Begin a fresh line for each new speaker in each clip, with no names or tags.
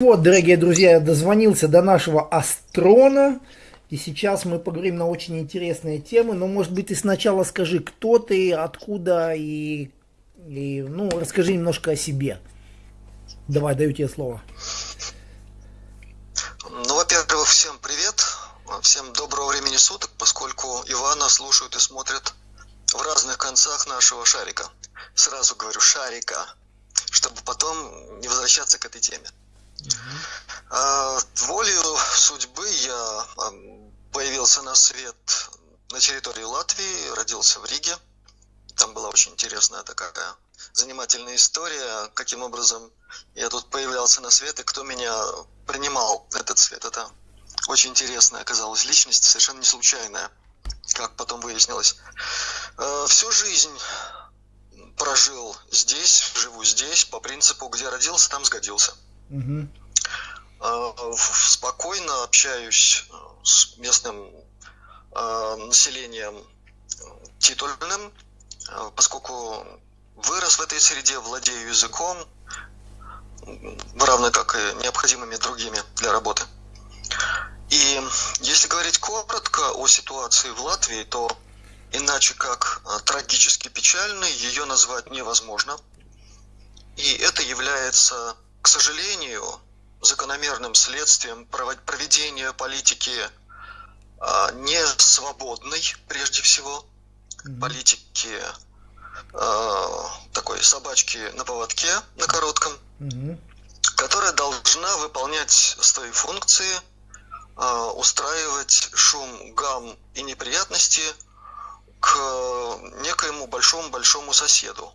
Вот, дорогие друзья, я дозвонился до нашего Астрона. И сейчас мы поговорим на очень интересные темы. Но, может быть, ты сначала скажи, кто ты, откуда и, и ну, расскажи немножко о себе. Давай, даю тебе слово.
Ну, во-первых, всем привет. Всем доброго времени суток, поскольку Ивана слушают и смотрят в разных концах нашего шарика. Сразу говорю шарика, чтобы потом не возвращаться к этой теме. А, волею судьбы я появился на свет на территории Латвии, родился в Риге. Там была очень интересная такая занимательная история, каким образом я тут появлялся на свет и кто меня принимал этот свет. Это очень интересная оказалась личность, совершенно не случайная, как потом выяснилось. А, всю жизнь прожил здесь, живу здесь, по принципу, где родился, там сгодился. Угу. Спокойно общаюсь э, с местным э, населением титульным, поскольку вырос в этой среде, владею языком, равно как и необходимыми другими для работы. И если говорить коротко о ситуации в Латвии, то иначе как трагически печальной ее назвать невозможно. И это является к сожалению, закономерным следствием проведения политики а, не свободной, прежде всего, политики а, такой собачки на поводке, на коротком, которая должна выполнять свои функции, а, устраивать шум, гам и неприятности к некоему большому-большому соседу.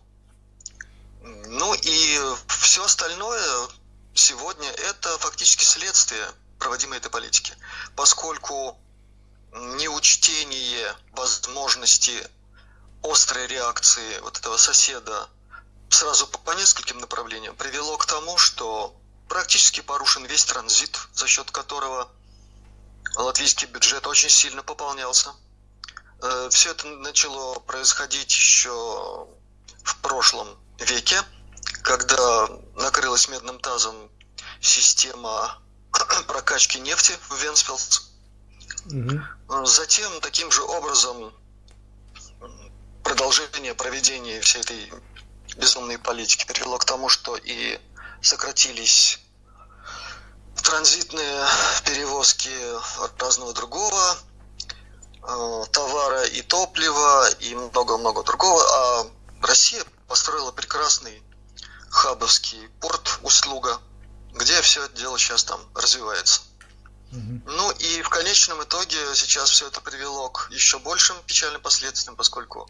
Все остальное сегодня это фактически следствие проводимой этой политики, поскольку неучтение возможности острой реакции вот этого соседа сразу по, по нескольким направлениям привело к тому, что практически порушен весь транзит, за счет которого латвийский бюджет очень сильно пополнялся. Э, все это начало происходить еще в прошлом веке, когда накрылась медным тазом система прокачки нефти в Венспилс. Угу. Затем таким же образом продолжение проведения всей этой безумной политики привело к тому, что и сократились транзитные перевозки разного другого э, товара и топлива и много-много другого, а Россия построила прекрасный хабовский порт услуга, где все это дело сейчас там развивается. Ну и в конечном итоге сейчас все это привело к еще большим печальным последствиям, поскольку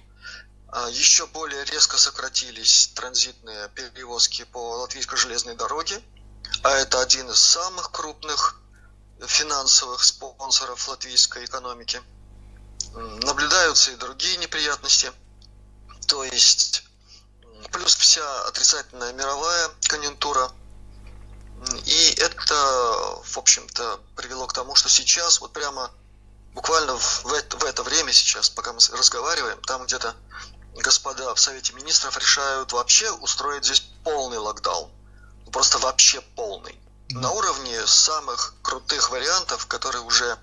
а, еще более резко сократились транзитные перевозки по латвийской железной дороге, а это один из самых крупных финансовых спонсоров латвийской экономики. Наблюдаются и другие неприятности, то есть плюс вся отрицательная мировая конъюнктура. И это, в общем-то, привело к тому, что сейчас, вот прямо буквально в это, в это время сейчас, пока мы разговариваем, там где-то господа в Совете Министров решают вообще устроить здесь полный локдаун. Просто вообще полный. На уровне самых крутых вариантов, которые уже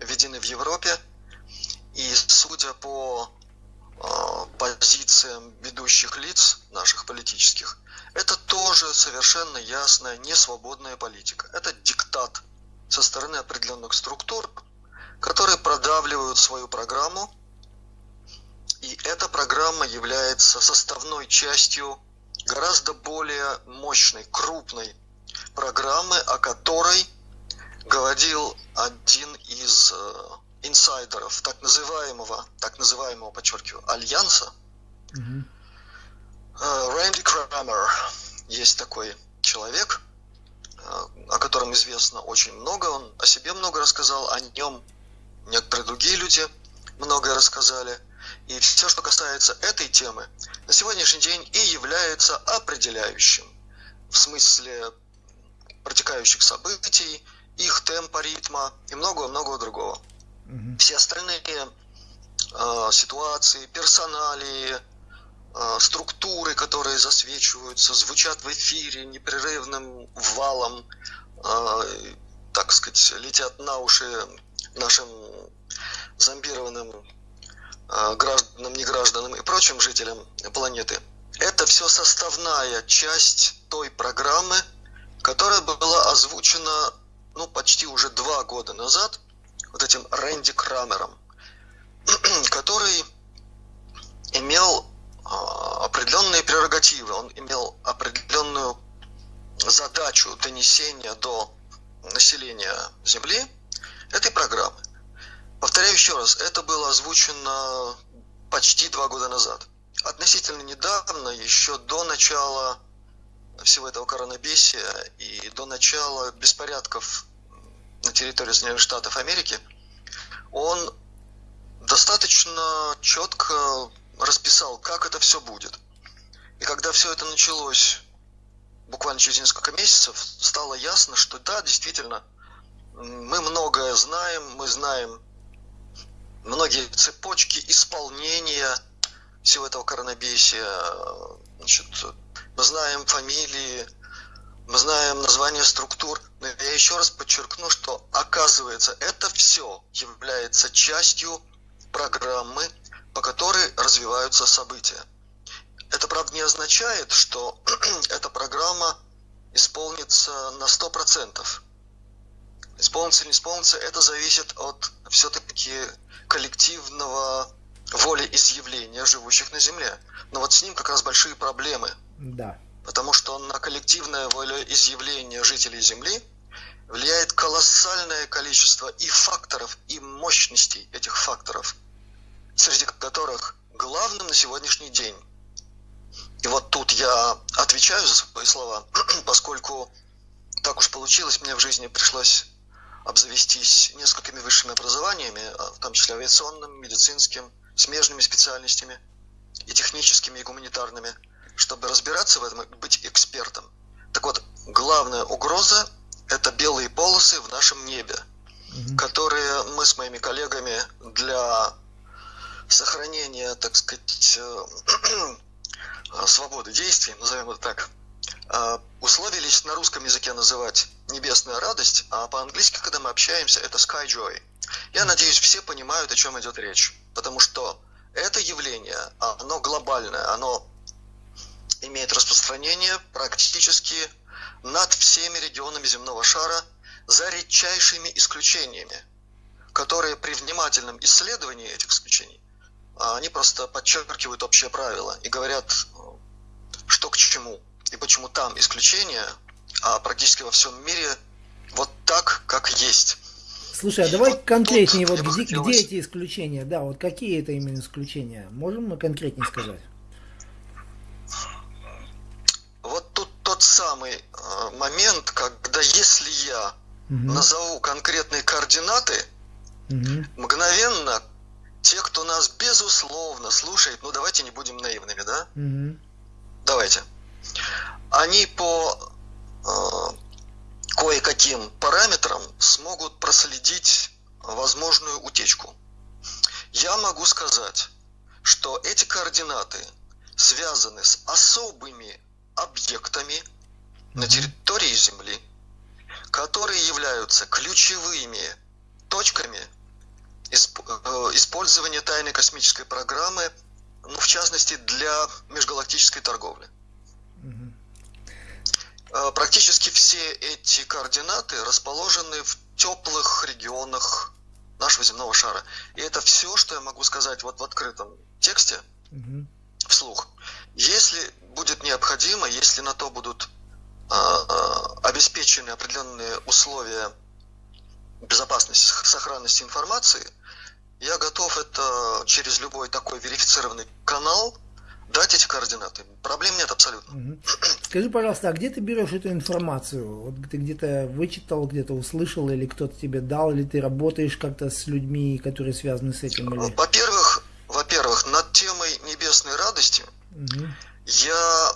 введены в Европе. И судя по позициям ведущих лиц наших политических, это тоже совершенно ясная несвободная политика. Это диктат со стороны определенных структур, которые продавливают свою программу, и эта программа является составной частью гораздо более мощной, крупной программы, о которой говорил один из э, инсайдеров так называемого, так называемого, подчеркиваю, альянса, mm-hmm. Рэнди Крамер, есть такой человек, э, о котором известно очень много, он о себе много рассказал, о нем некоторые другие люди многое рассказали. И все, что касается этой темы, на сегодняшний день и является определяющим в смысле протекающих событий, их темпа, ритма и много-много другого. Угу. Все остальные э, ситуации, персоналии, структуры, которые засвечиваются, звучат в эфире непрерывным валом, э, так сказать, летят на уши нашим зомбированным гражданам, негражданам и прочим жителям планеты. Это все составная часть той программы, которая была озвучена ну, почти уже два года назад вот этим Рэнди Крамером, который имел определенные прерогативы, он имел определенную задачу донесения до населения Земли этой программы. Повторяю еще раз, это было озвучено почти два года назад. Относительно недавно, еще до начала всего этого коронабесия и до начала беспорядков на территории Соединенных Штатов Америки, он достаточно четко расписал, как это все будет. И когда все это началось буквально через несколько месяцев, стало ясно, что да, действительно, мы многое знаем, мы знаем многие цепочки исполнения всего этого коронабесия. Значит, мы знаем фамилии, мы знаем названия структур, но я еще раз подчеркну, что оказывается это все является частью программы, по которой развиваются события. Это, правда, не означает, что эта программа исполнится на 100%. Исполнится или не исполнится, это зависит от все-таки коллективного волеизъявления живущих на Земле. Но вот с ним как раз большие проблемы.
Да.
Потому что на коллективное волеизъявление жителей Земли влияет колоссальное количество и факторов, и мощностей этих факторов, среди которых главным на сегодняшний день и вот тут я отвечаю за свои слова, поскольку так уж получилось, мне в жизни пришлось обзавестись несколькими высшими образованиями, а, в том числе авиационным, медицинским, смежными специальностями и техническими, и гуманитарными, чтобы разбираться в этом и быть экспертом. Так вот, главная угроза – это белые полосы в нашем небе, которые мы с моими коллегами для сохранения, так сказать, э, Э, свободы действий, назовем это так, э, условились на русском языке называть небесная радость, а по-английски, когда мы общаемся, это sky joy. Я надеюсь, все понимают, о чем идет речь, потому что это явление, оно глобальное, оно имеет распространение практически над всеми регионами земного шара, за редчайшими исключениями, которые при внимательном исследовании этих исключений, они просто подчеркивают общее правило и говорят, что к чему и почему там исключения, а практически во всем мире вот так, как есть.
Слушай, а давай вот конкретнее, вот где, хотелось... где эти исключения? Да, вот какие это именно исключения? Можем мы конкретнее сказать?
Вот тут тот самый э, момент, когда если я угу. назову конкретные координаты, угу. мгновенно те, кто нас безусловно слушает, ну давайте не будем наивными, да? Угу давайте, они по э, кое-каким параметрам смогут проследить возможную утечку. Я могу сказать, что эти координаты связаны с особыми объектами на территории Земли, которые являются ключевыми точками э, использования тайной космической программы ну, в частности, для межгалактической торговли. Угу. Практически все эти координаты расположены в теплых регионах нашего земного шара. И это все, что я могу сказать вот в открытом тексте, угу. вслух. Если будет необходимо, если на то будут э, обеспечены определенные условия безопасности, сохранности информации – я готов это через любой такой верифицированный канал дать эти координаты. Проблем нет абсолютно.
Угу. Скажи, пожалуйста, а где ты берешь эту информацию? Вот ты где-то вычитал, где-то услышал, или кто-то тебе дал, или ты работаешь как-то с людьми, которые связаны с этим? Или...
Во-первых, во-первых, над темой небесной радости угу. я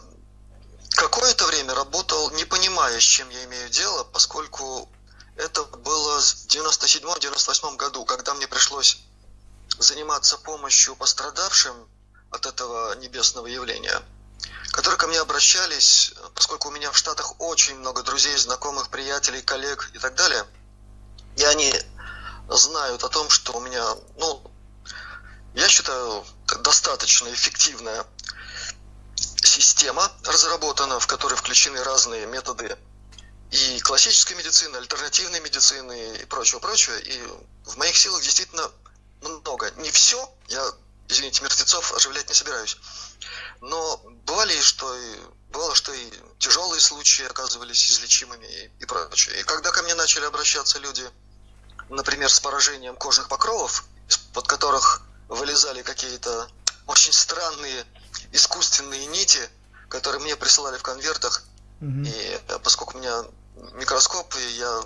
какое-то время работал, не понимая, с чем я имею дело, поскольку это было в 97-98 году, когда мне пришлось заниматься помощью пострадавшим от этого небесного явления. которые ко мне обращались, поскольку у меня в Штатах очень много друзей, знакомых, приятелей, коллег и так далее, и они знают о том, что у меня, ну, я считаю, достаточно эффективная система разработана, в которой включены разные методы и классической медицины, альтернативной медицины и прочего-прочего. И в моих силах действительно много. Не все, я, извините, мертвецов оживлять не собираюсь. Но бывали, что и, бывало, что и тяжелые случаи оказывались излечимыми и, и прочее. И когда ко мне начали обращаться люди, например, с поражением кожных покровов, из-под которых вылезали какие-то очень странные искусственные нити, которые мне присылали в конвертах, угу. и э, поскольку у меня микроскоп, и я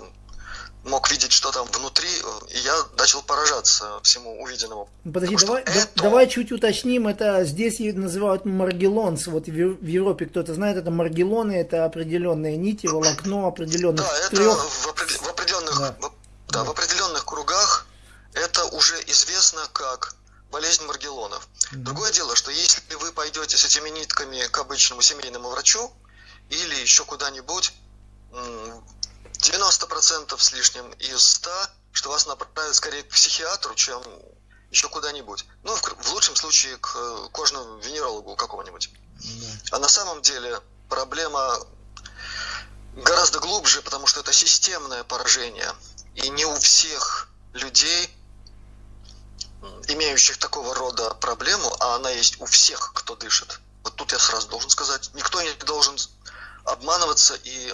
мог видеть, что там внутри, и я начал поражаться всему увиденному.
Подожди, давай, это... давай чуть уточним, это здесь называют маргелонс, вот в Европе кто-то знает, это маргелоны, это определенные нити, волокно определенных
Да, это трех... в, в определенных, да. В, да, в определенных кругах это уже известно как болезнь Маргелонов. Mm-hmm. Другое дело, что если вы пойдете с этими нитками к обычному семейному врачу или еще куда-нибудь, 90% с лишним из 100, что вас направят скорее к психиатру, чем еще куда-нибудь. Ну, в, в лучшем случае к кожному венерологу какого-нибудь. А на самом деле проблема гораздо глубже, потому что это системное поражение. И не у всех людей имеющих такого рода проблему, а она есть у всех, кто дышит. Вот тут я сразу должен сказать, никто не должен обманываться и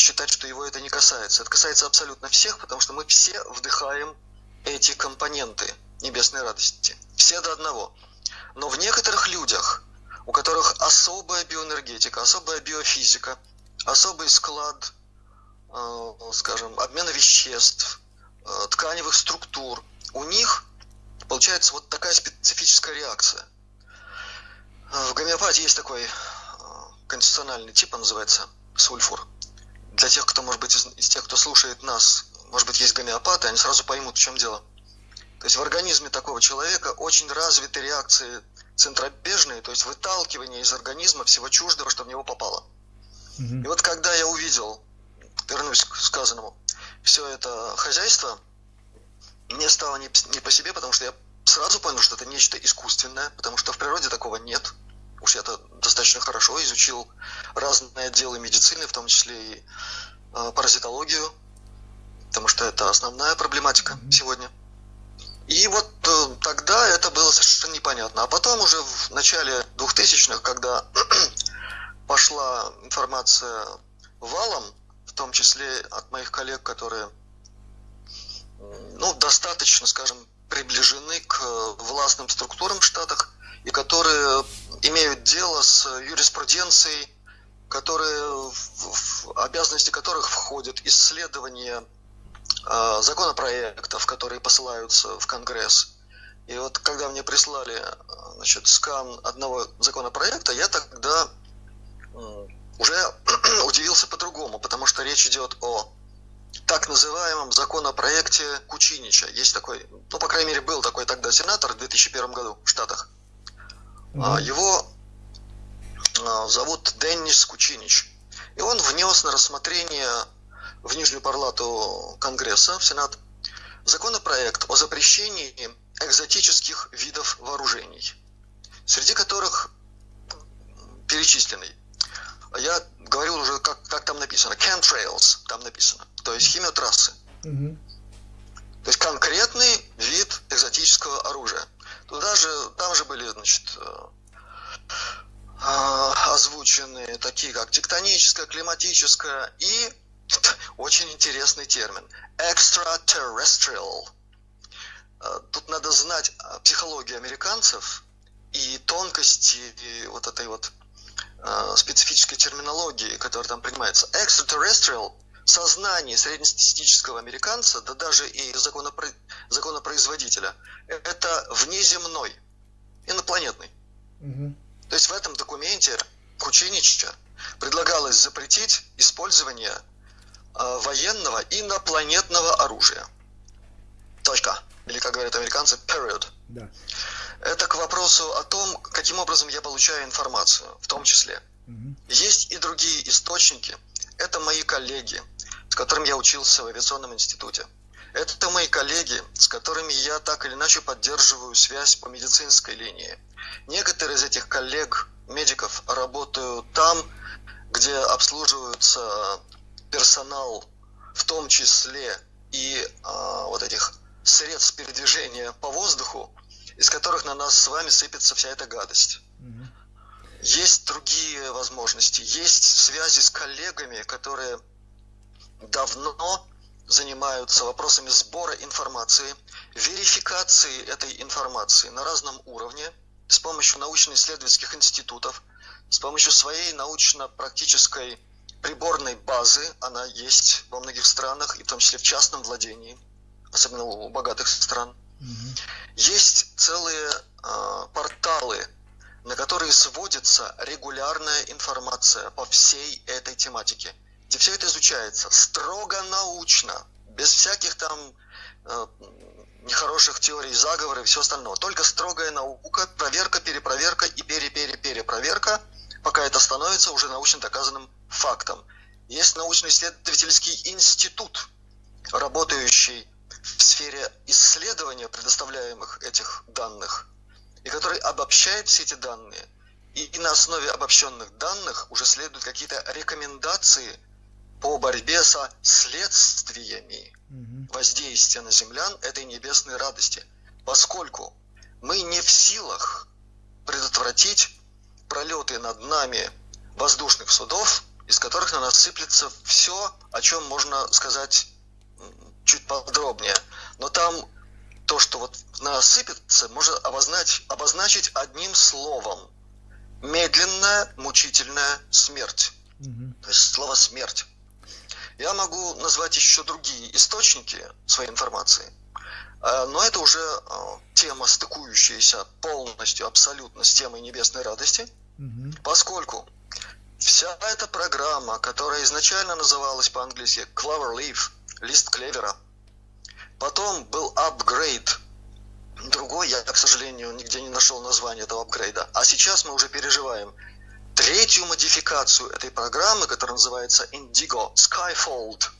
считать, что его это не касается. Это касается абсолютно всех, потому что мы все вдыхаем эти компоненты небесной радости. Все до одного. Но в некоторых людях, у которых особая биоэнергетика, особая биофизика, особый склад, э, скажем, обмена веществ, э, тканевых структур, у них получается вот такая специфическая реакция. В гомеопатии есть такой э, конституциональный тип, он называется сульфур. Для тех, кто, может быть, из, из тех, кто слушает нас, может быть, есть гомеопаты, они сразу поймут, в чем дело. То есть в организме такого человека очень развиты реакции центробежные, то есть выталкивание из организма всего чуждого, что в него попало. Угу. И вот когда я увидел, вернусь к сказанному, все это хозяйство – мне стало не, не по себе, потому что я сразу понял, что это нечто искусственное, потому что в природе такого нет. Уж я-то достаточно хорошо изучил разные отделы медицины, в том числе и э, паразитологию, потому что это основная проблематика сегодня. И вот э, тогда это было совершенно непонятно. А потом уже в начале 2000-х, когда пошла информация валом, в том числе от моих коллег, которые ну, достаточно, скажем, приближены к властным структурам в Штатах и которые имеют дело с юриспруденцией, которые, в обязанности которых входит исследование э, законопроектов, которые посылаются в Конгресс. И вот когда мне прислали значит, скан одного законопроекта, я тогда уже удивился по-другому, потому что речь идет о так называемом законопроекте Кучинича. Есть такой, ну, по крайней мере, был такой тогда сенатор в 2001 году в Штатах. Mm-hmm. Его а, зовут Деннис Кучинич. И он внес на рассмотрение в Нижнюю Палату Конгресса, в Сенат, законопроект о запрещении экзотических видов вооружений, среди которых перечисленный я говорил уже, как, как там написано, chemtrails, там написано, то есть химиотрассы. Угу. То есть конкретный вид экзотического оружия. Туда же, там же были, значит, э, э, озвучены такие, как тектоническое, климатическое и очень интересный термин extraterrestrial. Э, тут надо знать психологию американцев и тонкости и вот этой вот э, специфической терминологии, которая там принимается. Extraterrestrial – сознание среднестатистического американца, да даже и законопро... законопроизводителя, это внеземной, инопланетный. Угу. То есть в этом документе Кучинича предлагалось запретить использование э, военного инопланетного оружия. Точка. Или, как говорят американцы, period. Да. Это к вопросу о том, каким образом я получаю информацию, в том числе. Угу. Есть и другие источники. Это мои коллеги, с которыми я учился в авиационном институте. Это мои коллеги, с которыми я так или иначе поддерживаю связь по медицинской линии. Некоторые из этих коллег, медиков, работают там, где обслуживаются персонал, в том числе и а, вот этих средств передвижения по воздуху, из которых на нас с вами сыпется вся эта гадость. Есть другие возможности, есть связи с коллегами, которые давно занимаются вопросами сбора информации, верификации этой информации на разном уровне с помощью научно-исследовательских институтов, с помощью своей научно-практической приборной базы, она есть во многих странах, и в том числе в частном владении, особенно у богатых стран. Угу. Есть целые э, порталы, на которые сводится регулярная информация по всей этой тематике – где все это изучается строго научно, без всяких там э, нехороших теорий заговора и все остальное. Только строгая наука, проверка, перепроверка и пере-пере-перепроверка, пока это становится уже научно доказанным фактом. Есть научно-исследовательский институт, работающий в сфере исследования предоставляемых этих данных, и который обобщает все эти данные. И, и на основе обобщенных данных уже следуют какие-то рекомендации – по борьбе со следствиями воздействия на землян этой небесной радости, поскольку мы не в силах предотвратить пролеты над нами воздушных судов, из которых на нас сыплется все, о чем можно сказать чуть подробнее. Но там то, что вот на нас сыпется, можно обозначить, обозначить одним словом. Медленная, мучительная смерть. Угу. То есть слово смерть. Я могу назвать еще другие источники своей информации, э, но это уже э, тема, стыкующаяся полностью, абсолютно с темой небесной радости, угу. поскольку вся эта программа, которая изначально называлась по-английски Clover Leaf, лист клевера, потом был апгрейд, другой, я, к сожалению, нигде не нашел название этого апгрейда, а сейчас мы уже переживаем – третью модификацию этой программы, которая называется Indigo Skyfold.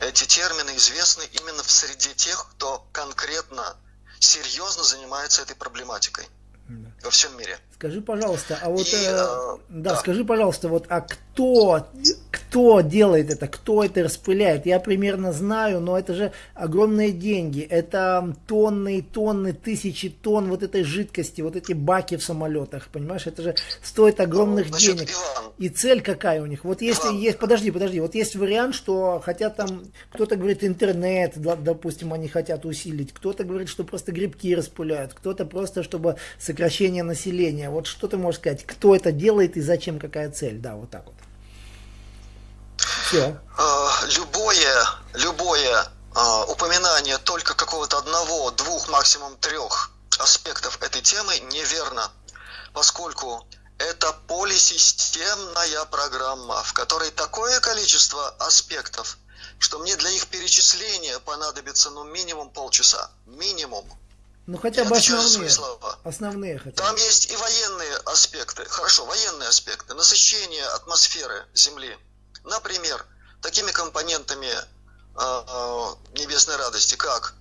Эти термины известны именно в среде тех, кто конкретно, серьезно занимается этой проблематикой да. во всем мире.
Скажи, пожалуйста, а вот, и, э, э, да, да, скажи, пожалуйста, вот, а кто, кто делает это, кто это распыляет? Я примерно знаю, но это же огромные деньги, это тонны и тонны, тысячи тонн вот этой жидкости, вот эти баки в самолетах, понимаешь, это же стоит огромных ну, денег. Иван, и цель какая у них? Вот если Иван. есть, подожди, подожди, вот есть вариант, что хотят там, кто-то говорит интернет, допустим, они хотят усилить, кто-то говорит, что просто грибки распыляют, кто-то просто, чтобы сокращение населения. Вот что ты можешь сказать, кто это делает и зачем, какая цель? Да, вот так вот.
Все. А, любое, любое а, упоминание только какого-то одного, двух, максимум трех аспектов этой темы неверно, поскольку это полисистемная программа, в которой такое количество аспектов, что мне для их перечисления понадобится ну минимум полчаса. Минимум.
Ну хотя бы основные. Слова. Основные хотя
бы. Там есть и военные аспекты. Хорошо, военные аспекты. Насыщение атмосферы Земли. Например, такими компонентами э, э, небесной радости, как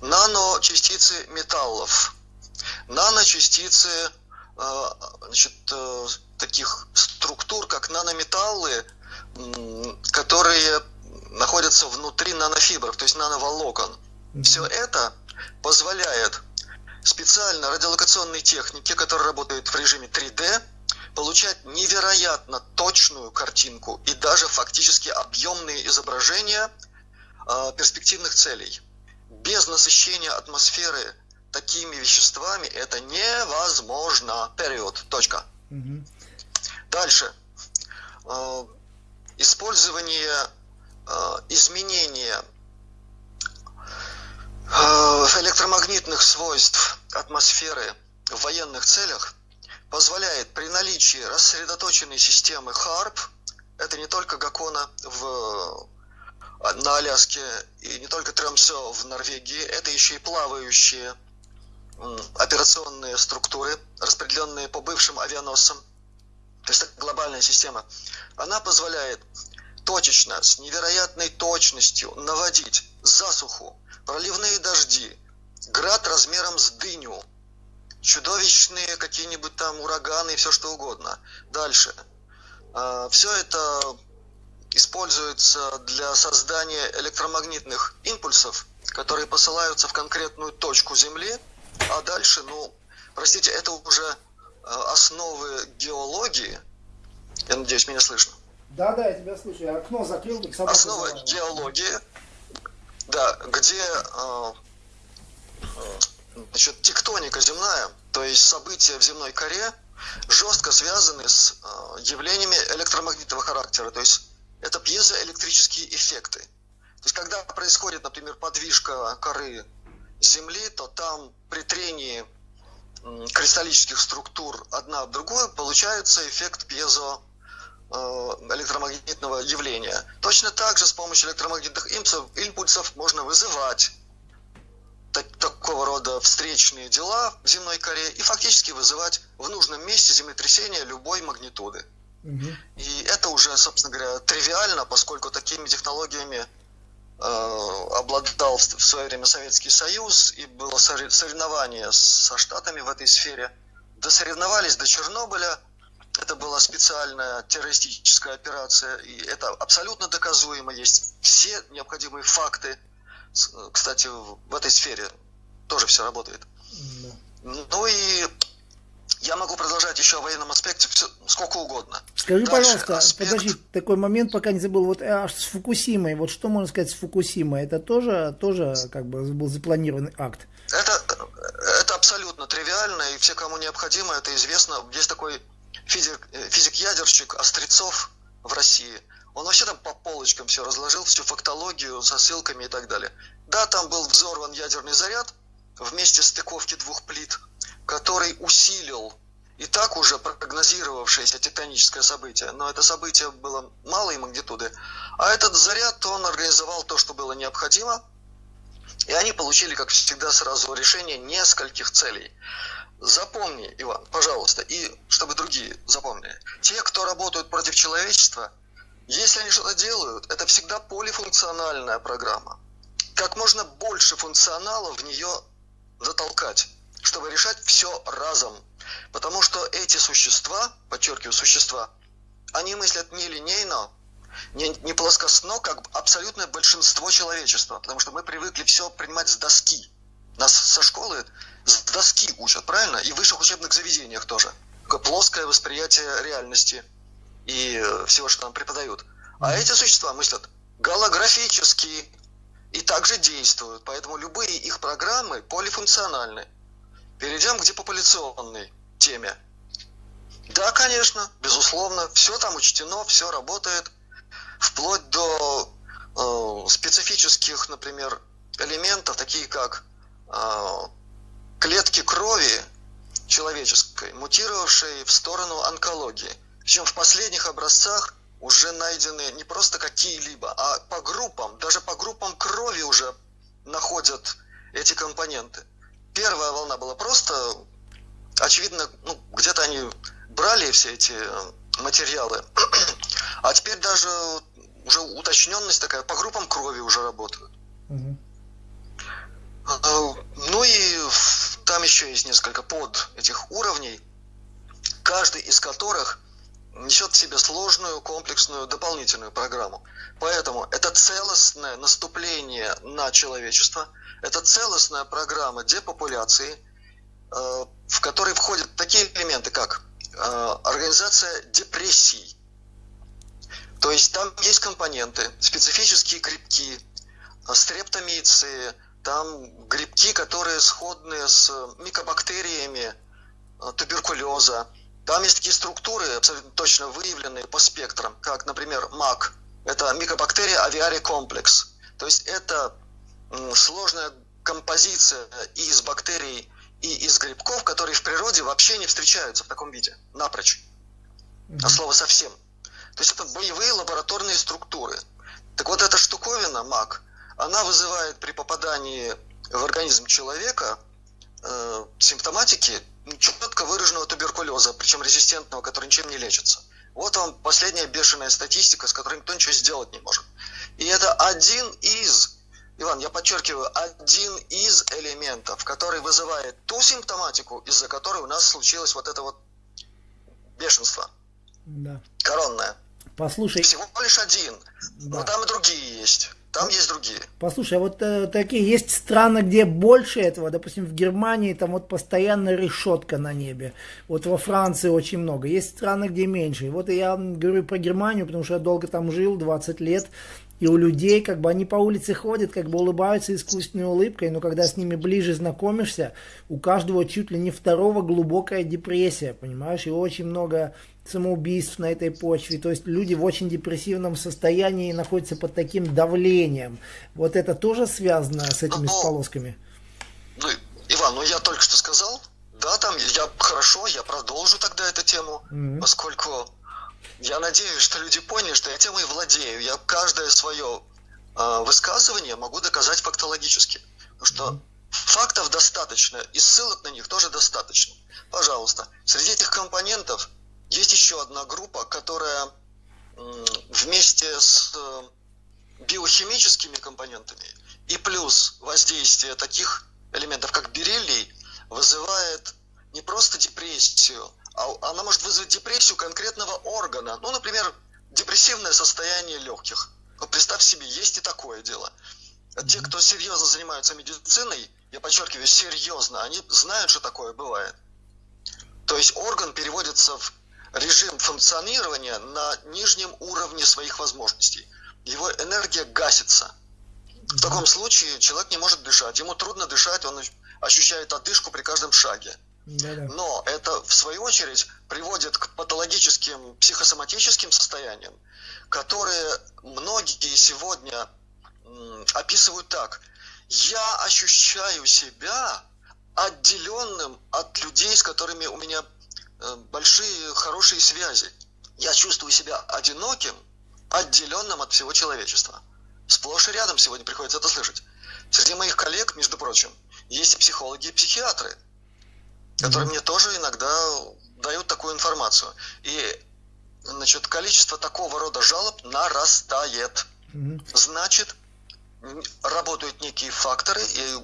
наночастицы металлов, наночастицы э, значит, таких структур, как нанометаллы, которые находятся внутри нанофибров, то есть нановолокон. Все это позволяет специально радиолокационной технике, которая работает в режиме 3D, получать невероятно точную картинку и даже фактически объемные изображения э, перспективных целей. Без насыщения атмосферы такими веществами это невозможно. Период. Точка. Угу. Дальше. Э, использование э, изменения электромагнитных свойств атмосферы в военных целях позволяет при наличии рассредоточенной системы HARP, это не только Гакона в, на Аляске и не только Тремсё в Норвегии, это еще и плавающие операционные структуры, распределенные по бывшим авианосцам. То есть это глобальная система. Она позволяет точечно, с невероятной точностью наводить засуху, проливные дожди, град размером с дыню, чудовищные какие-нибудь там ураганы и все что угодно. Дальше. А, все это используется для создания электромагнитных импульсов, которые посылаются в конкретную точку Земли, а дальше, ну, простите, это уже а, основы геологии. Я надеюсь, меня слышно.
Да, да, я тебя слышу. Я окно закрыл,
Основа геологии, да, где э, значит, тектоника земная, то есть события в земной коре, жестко связаны с э, явлениями электромагнитного характера. То есть это пьезоэлектрические эффекты. То есть когда происходит, например, подвижка коры Земли, то там при трении кристаллических структур одна об другую получается эффект пьезо Э, электромагнитного явления. Точно так же с помощью электромагнитных импульсов можно вызывать так, такого рода встречные дела в земной коре и фактически вызывать в нужном месте землетрясения любой магнитуды. Угу. И это уже, собственно говоря, тривиально, поскольку такими технологиями э, обладал в свое время Советский Союз и было соревнование со Штатами в этой сфере. Досоревновались до Чернобыля – это была специальная террористическая операция, и это абсолютно доказуемо. Есть все необходимые факты. Кстати, в этой сфере тоже все работает. Да. Ну и я могу продолжать еще о военном аспекте все, сколько угодно.
Скажи, Дальше, пожалуйста, аспект... подожди, такой момент, пока не забыл. Вот аж с Фукусимой, вот что можно сказать с Фукусимой? Это тоже, тоже как бы был запланированный акт?
Это, это абсолютно тривиально, и все, кому необходимо, это известно. Есть такой физик, э, физик-ядерщик Острецов в России. Он вообще там по полочкам все разложил, всю фактологию со ссылками и так далее. Да, там был взорван ядерный заряд вместе стыковки двух плит, который усилил и так уже прогнозировавшееся тектоническое событие, но это событие было малой магнитуды, а этот заряд, он организовал то, что было необходимо, и они получили, как всегда, сразу решение нескольких целей. Запомни, Иван, пожалуйста, и чтобы другие запомнили. Те, кто работают против человечества, если они что-то делают, это всегда полифункциональная программа. Как можно больше функционала в нее затолкать, чтобы решать все разом. Потому что эти существа, подчеркиваю, существа, они мыслят не линейно, не, не плоскостно, как абсолютное большинство человечества. Потому что мы привыкли все принимать с доски. Нас со школы с доски учат, правильно? И в высших учебных заведениях тоже. Плоское восприятие реальности и э, всего, что нам преподают. А эти существа мыслят голографически и также действуют. Поэтому любые их программы полифункциональны. Перейдем к депопуляционной теме. Да, конечно, безусловно, все там учтено, все работает, вплоть до э, специфических, например, элементов, такие как э, клетки крови человеческой, мутировавшие в сторону онкологии. Причем в последних образцах уже найдены не просто какие-либо, а по группам, даже по группам крови уже находят эти компоненты. Первая волна была просто, очевидно, ну, где-то они брали все эти материалы, а теперь даже уже уточненность такая, по группам крови уже работают. Угу. Ну и там еще есть несколько под этих уровней, каждый из которых несет в себе сложную, комплексную, дополнительную программу. Поэтому это целостное наступление на человечество, это целостная программа депопуляции, э, в которой входят такие элементы, как э, организация депрессий. То есть там есть компоненты, специфические грибки, э, стрептомиции, там грибки, которые сходны с микобактериями туберкулеза. Там есть такие структуры, абсолютно точно выявленные по спектрам, как, например, МАК. Это микобактерия авиари комплекс. То есть это сложная композиция из бактерий и из грибков, которые в природе вообще не встречаются в таком виде, напрочь. А слово совсем. То есть это боевые лабораторные структуры. Так вот эта штуковина, МАК, она вызывает при попадании в организм человека э, симптоматики четко выраженного туберкулеза, причем резистентного, который ничем не лечится. Вот вам последняя бешеная статистика, с которой никто ничего сделать не может. И это один из, Иван, я подчеркиваю, один из элементов, который вызывает ту симптоматику, из-за которой у нас случилось вот это вот бешенство. Да. Коронное.
Послушай.
Всего лишь один. Да. Но там и другие есть. Там есть другие.
Послушай, а вот э, такие есть страны, где больше этого, допустим, в Германии там вот постоянно решетка на небе. Вот во Франции очень много. Есть страны, где меньше. Вот я говорю про Германию, потому что я долго там жил, 20 лет. И у людей, как бы они по улице ходят, как бы улыбаются искусственной улыбкой, но когда с ними ближе знакомишься, у каждого чуть ли не второго глубокая депрессия, понимаешь? И очень много самоубийств на этой почве. То есть люди в очень депрессивном состоянии находятся под таким давлением. Вот это тоже связано с этими ну, сполосками?
Ну, Иван, ну я только что сказал, да, там я хорошо, я продолжу тогда эту тему, mm-hmm. поскольку я надеюсь, что люди поняли, что я темой владею. Я каждое свое э, высказывание могу доказать фактологически. Потому что фактов достаточно, и ссылок на них тоже достаточно. Пожалуйста, среди этих компонентов есть еще одна группа, которая вместе с э, биохимическими компонентами и плюс воздействие таких элементов, как бериллий, вызывает не просто депрессию, она может вызвать депрессию конкретного органа. Ну, например, депрессивное состояние легких. Вот представь себе, есть и такое дело. Те, кто серьезно занимаются медициной, я подчеркиваю, серьезно, они знают, что такое бывает. То есть орган переводится в режим функционирования на нижнем уровне своих возможностей. Его энергия гасится. В таком случае человек не может дышать. Ему трудно дышать, он ощущает одышку при каждом шаге. Но это, в свою очередь, приводит к патологическим психосоматическим состояниям, которые многие сегодня описывают так. Я ощущаю себя отделенным от людей, с которыми у меня Э, большие, хорошие связи. Я чувствую себя одиноким, отделенным от всего человечества. Сплошь и рядом сегодня приходится это слышать. Среди моих коллег, между прочим, есть и психологи, и психиатры, которые mm-hmm. мне тоже иногда дают такую информацию. И значит, количество такого рода жалоб нарастает. Mm-hmm. Значит, работают некие факторы, и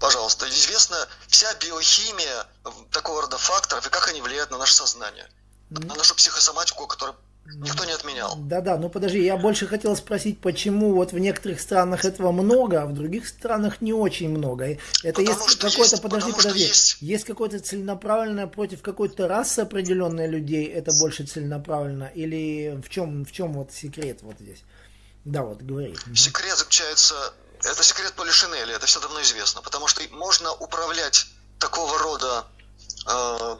пожалуйста, известна вся биохимия такого рода факторов и как они влияют на наше сознание, на нашу психосоматику, которую никто не отменял.
Да-да, ну подожди, я больше хотел спросить, почему вот в некоторых странах этого много, а в других странах не очень много. Это потому есть какое-то, подожди, подожди, есть, есть какое-то целенаправленное против какой-то расы определенной людей, это больше целенаправленно, или в чем, в чем вот секрет вот здесь? Да, вот говори.
Секрет заключается это секрет Полишинеля, это все давно известно, потому что можно управлять такого рода э,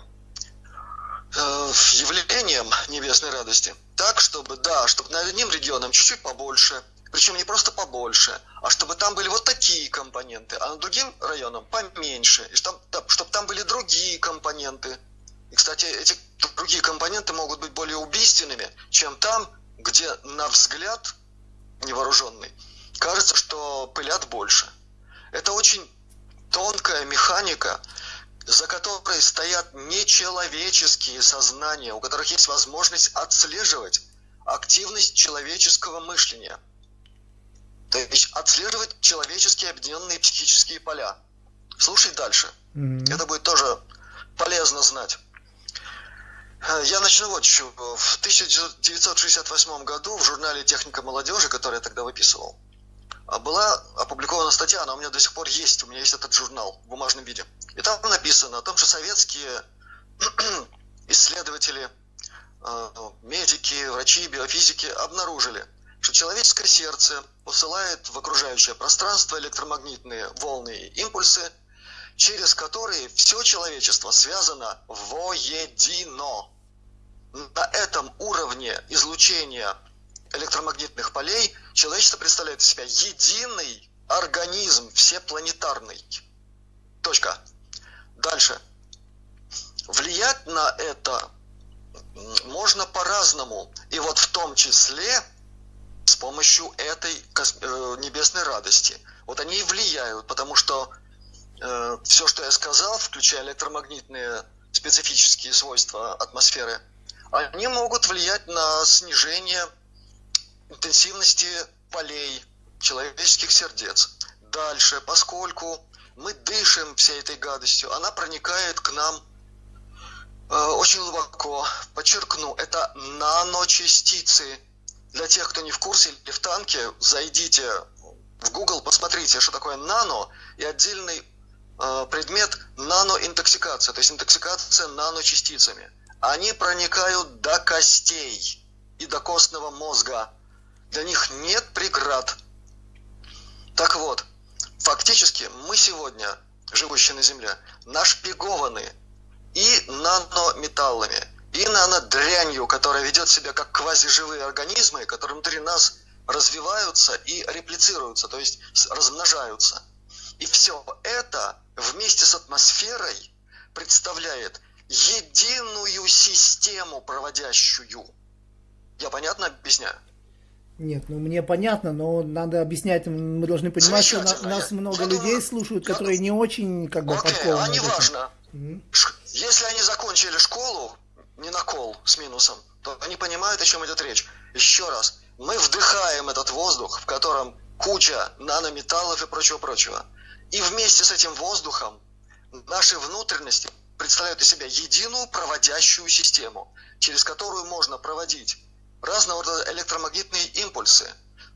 явлением небесной радости так, чтобы, да, чтобы над одним регионом чуть-чуть побольше, причем не просто побольше, а чтобы там были вот такие компоненты, а над другим районом поменьше, и чтобы, чтобы там были другие компоненты. И, кстати, эти другие компоненты могут быть более убийственными, чем там, где на взгляд невооруженный кажется, что пылят больше. Это очень тонкая механика, за которой стоят нечеловеческие сознания, у которых есть возможность отслеживать активность человеческого мышления. То есть отслеживать человеческие объединенные психические поля. Слушай дальше. Mm-hmm. Это будет тоже полезно знать. Я начну вот еще. В 1968 году в журнале «Техника молодежи», который я тогда выписывал, была опубликована статья, она у меня до сих пор есть, у меня есть этот журнал в бумажном виде. И там написано о том, что советские исследователи, э, медики, врачи, биофизики обнаружили, что человеческое сердце посылает в окружающее пространство электромагнитные волны и импульсы, через которые все человечество связано воедино. На этом уровне излучения электромагнитных полей человечество представляет из себя единый организм всепланетарный. Точка. Дальше. Влиять на это можно по-разному. И вот в том числе с помощью этой э, небесной радости. Вот они и влияют, потому что э, все, что я сказал, включая электромагнитные специфические свойства атмосферы, они могут влиять на снижение интенсивности полей человеческих сердец. Дальше, поскольку мы дышим всей этой гадостью, она проникает к нам э, очень глубоко. Подчеркну, это наночастицы. Для тех, кто не в курсе или в танке, зайдите в Google, посмотрите, что такое нано и отдельный э, предмет наноинтоксикация, то есть интоксикация наночастицами. Они проникают до костей и до костного мозга. Для них нет преград. Так вот, фактически мы сегодня, живущие на Земле, нашпигованы и нанометаллами, и нанодрянью, которая ведет себя как квазиживые организмы, которые внутри нас развиваются и реплицируются, то есть размножаются. И все это вместе с атмосферой представляет единую систему проводящую. Я понятно объясняю?
Нет, ну мне понятно, но надо объяснять, мы должны понимать, что на, нас много я людей думаю, слушают, которые я... не очень как бы
Окей, подкованы. а не важно. Mm-hmm. Если они закончили школу, не на кол с минусом, то они понимают, о чем идет речь. Еще раз, мы вдыхаем этот воздух, в котором куча нанометаллов и прочего-прочего. И вместе с этим воздухом наши внутренности представляют из себя единую проводящую систему, через которую можно проводить разного рода электромагнитные импульсы,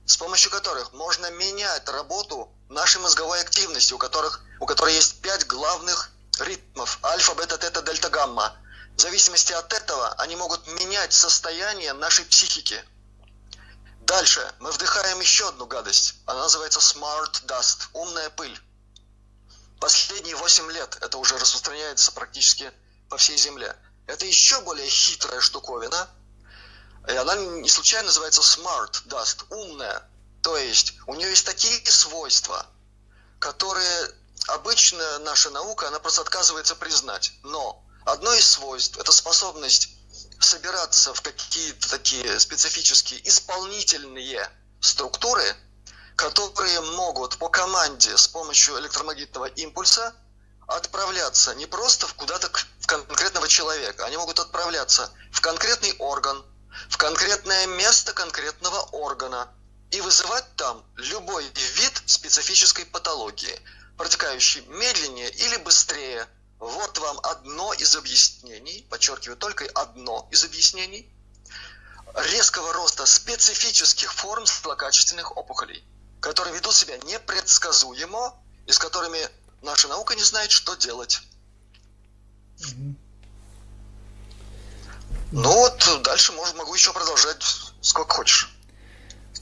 с помощью которых можно менять работу нашей мозговой активности, у, которых, у которой есть пять главных ритмов – альфа, бета, тета, дельта, гамма. В зависимости от этого они могут менять состояние нашей психики. Дальше мы вдыхаем еще одну гадость. Она называется smart dust – умная пыль. Последние 8 лет это уже распространяется практически по всей Земле. Это еще более хитрая штуковина – она не случайно называется smart dust, умная. То есть у нее есть такие свойства, которые обычно наша наука, она просто отказывается признать. Но одно из свойств – это способность собираться в какие-то такие специфические исполнительные структуры, которые могут по команде с помощью электромагнитного импульса отправляться не просто куда-то в конкретного человека, они могут отправляться в конкретный орган, в конкретное место конкретного органа и вызывать там любой вид специфической патологии, протекающей медленнее или быстрее. Вот вам одно из объяснений, подчеркиваю, только одно из объяснений резкого роста специфических форм злокачественных опухолей, которые ведут себя непредсказуемо и с которыми наша наука не знает, что делать. Ну вот дальше может, могу еще продолжать сколько хочешь.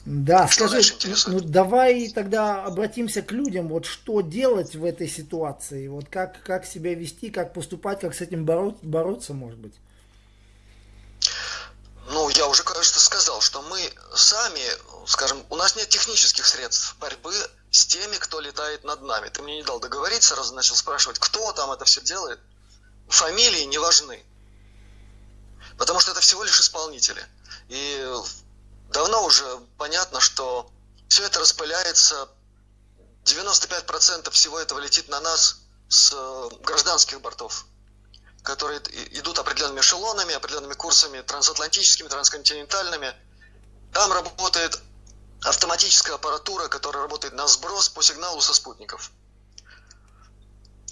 Да, что скажи, ну давай тогда обратимся к людям, вот что делать в этой ситуации, вот как, как себя вести, как поступать, как с этим боро- бороться, может быть.
Ну, я уже, кажется, сказал, что мы сами, скажем, у нас нет технических средств борьбы с теми, кто летает над нами. Ты мне не дал договориться, сразу начал спрашивать, кто там это все делает. Фамилии не важны. Потому что это всего лишь исполнители. И давно уже понятно, что все это распыляется, 95% всего этого летит на нас с э, гражданских бортов, которые идут определенными эшелонами, определенными курсами трансатлантическими, трансконтинентальными. Там работает автоматическая аппаратура, которая работает на сброс по сигналу со спутников.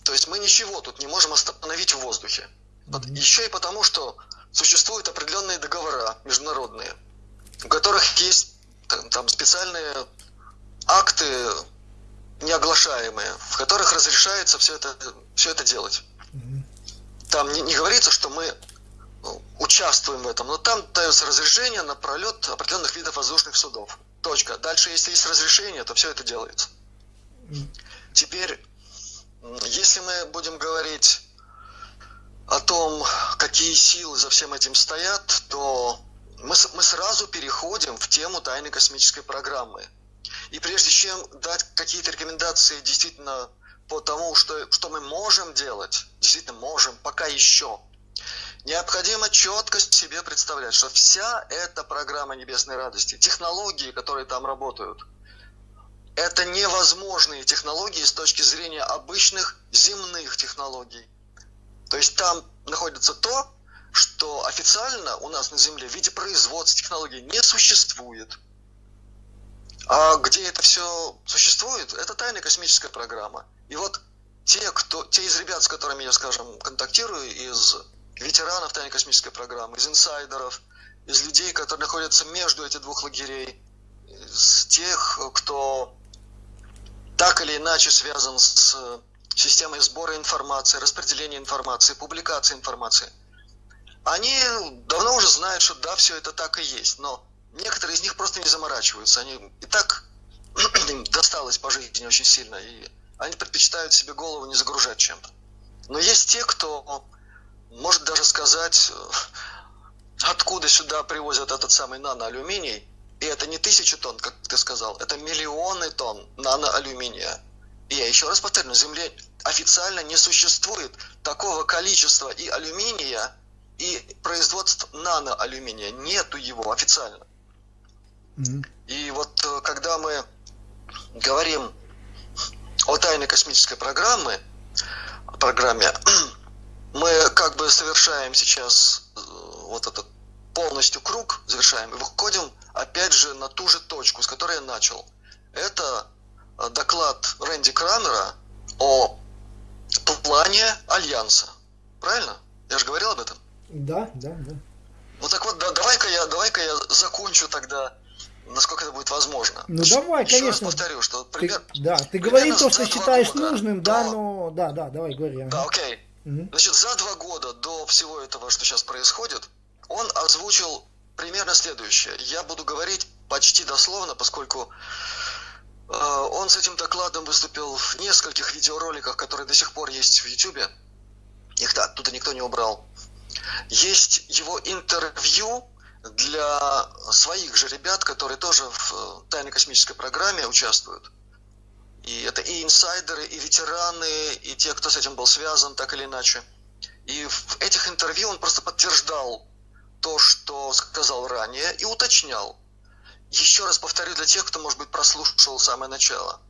То есть мы ничего тут не можем остановить в воздухе. Еще и потому, что существуют определенные договора международные, у которых есть там, там специальные акты неоглашаемые, в которых разрешается все это, все это делать. Там не, не говорится, что мы ну, участвуем в этом, но там дается разрешение на пролет определенных видов воздушных судов. Точка. Дальше, если есть разрешение, то все это делается. Теперь, если мы будем говорить о том, какие силы за всем этим стоят, то мы, мы сразу переходим в тему тайной космической программы. И прежде чем дать какие-то рекомендации действительно по тому, что, что мы можем делать, действительно можем, пока еще, необходимо четко себе представлять, что вся эта программа Небесной Радости, технологии, которые там работают, это невозможные технологии с точки зрения обычных земных технологий. То есть там находится то, что официально у нас на Земле в виде производства технологий не существует. А где это все существует, это тайная космическая программа. И вот те, кто, те из ребят, с которыми я, скажем, контактирую, из ветеранов тайной космической программы, из инсайдеров, из людей, которые находятся между этих двух лагерей, из тех, кто так или иначе связан с системой сбора информации, распределения информации, публикации информации, они давно уже знают, что да, все это так и есть, но некоторые из них просто не заморачиваются. Они и так досталось по жизни очень сильно, и они предпочитают себе голову не загружать чем-то. Но есть те, кто может даже сказать, э, откуда сюда привозят этот самый наноалюминий, и это не тысячи тонн, как ты сказал, это миллионы тонн наноалюминия. Я еще раз повторю, на Земле официально не существует такого количества и алюминия, и производства наноалюминия. Нету его официально. Mm-hmm. И вот э, когда мы говорим о тайной космической программе, программе, мы как бы совершаем сейчас э, вот этот полностью круг, завершаем, и выходим опять же на ту же точку, с которой я начал. Это доклад Рэнди Крамера о плане Альянса. Правильно? Я же говорил об этом?
Да, да, да.
Ну так вот, да, давай-ка я, давай-ка я закончу тогда, насколько это будет возможно.
Ну давай,
Еще
конечно.
Раз повторю, что пример,
ты, да, ты говори то, что считаешь года нужным, до... да, но да, да, давай говори.
Да, окей. Угу. Значит, за два года до всего этого, что сейчас происходит, он озвучил примерно следующее. Я буду говорить почти дословно, поскольку э, он с этим докладом выступил в нескольких видеороликах, которые до сих пор есть в YouTube. Их да, оттуда никто не убрал. Есть его интервью для своих же ребят, которые тоже в э, тайной космической программе участвуют. И это и инсайдеры, и ветераны, и те, кто с этим был связан, так или иначе. И в этих интервью он просто подтверждал то, что сказал ранее, и уточнял. Еще раз повторю для тех, кто, может быть, прослушал самое начало.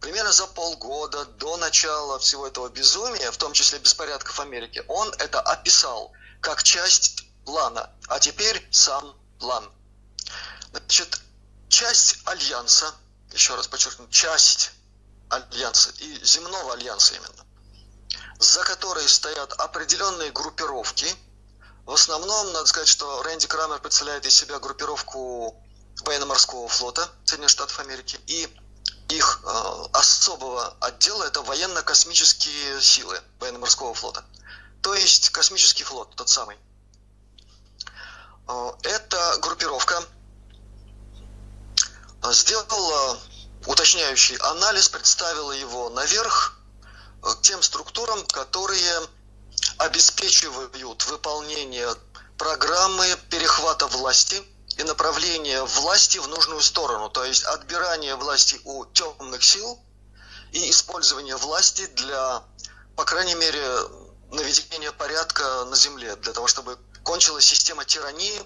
Примерно за полгода до начала всего этого безумия, в том числе беспорядков в Америке, он это описал как часть плана. А теперь сам план. Значит, часть альянса, еще раз подчеркну, часть альянса и земного альянса именно, за которой стоят определенные группировки. В основном, надо сказать, что Рэнди Крамер представляет из себя группировку военно-морского флота Соединенных Штатов Америки и их э, особого отдела это военно-космические силы военно-морского флота. То есть космический флот, тот самый. Э, эта группировка сделала уточняющий анализ, представила его наверх э, тем структурам, которые обеспечивают выполнение программы перехвата власти и направления власти в нужную сторону, то есть отбирание власти у темных сил и использование власти для, по крайней мере, наведения порядка на Земле, для того, чтобы кончилась система тирании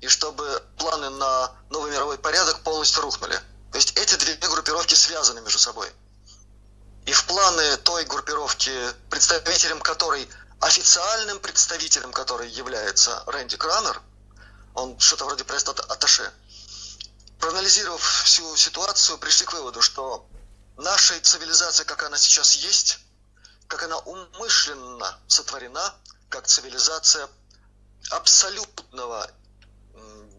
и чтобы планы на новый мировой порядок полностью рухнули. То есть эти две группировки связаны между собой. И в планы той группировки, представителем которой, официальным представителем которой является Рэнди Кранер, он что-то вроде пресс-атташе, проанализировав всю ситуацию, пришли к выводу, что наша цивилизация, как она сейчас есть, как она умышленно сотворена, как цивилизация абсолютного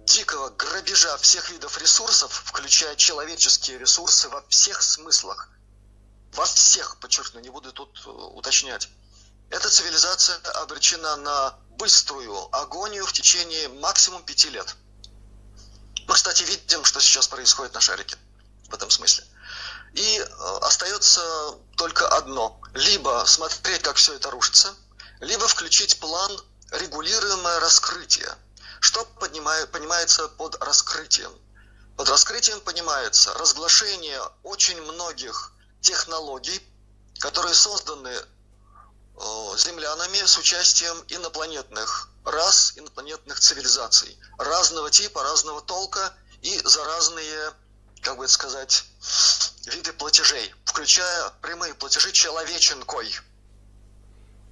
дикого грабежа всех видов ресурсов, включая человеческие ресурсы во всех смыслах. Во всех, подчеркну, не буду тут э, уточнять. Эта цивилизация обречена на быструю агонию в течение максимум пяти лет. Мы, кстати, видим, что сейчас происходит на шарике в этом смысле. И э, остается только одно. Либо смотреть, как все это рушится, либо включить план регулируемое раскрытие. Что поднимает, понимается под раскрытием? Под раскрытием понимается разглашение очень многих технологий, которые созданы землянами с участием инопланетных рас, инопланетных цивилизаций разного типа, разного толка и за разные как бы это сказать, виды платежей, включая прямые платежи человеченкой.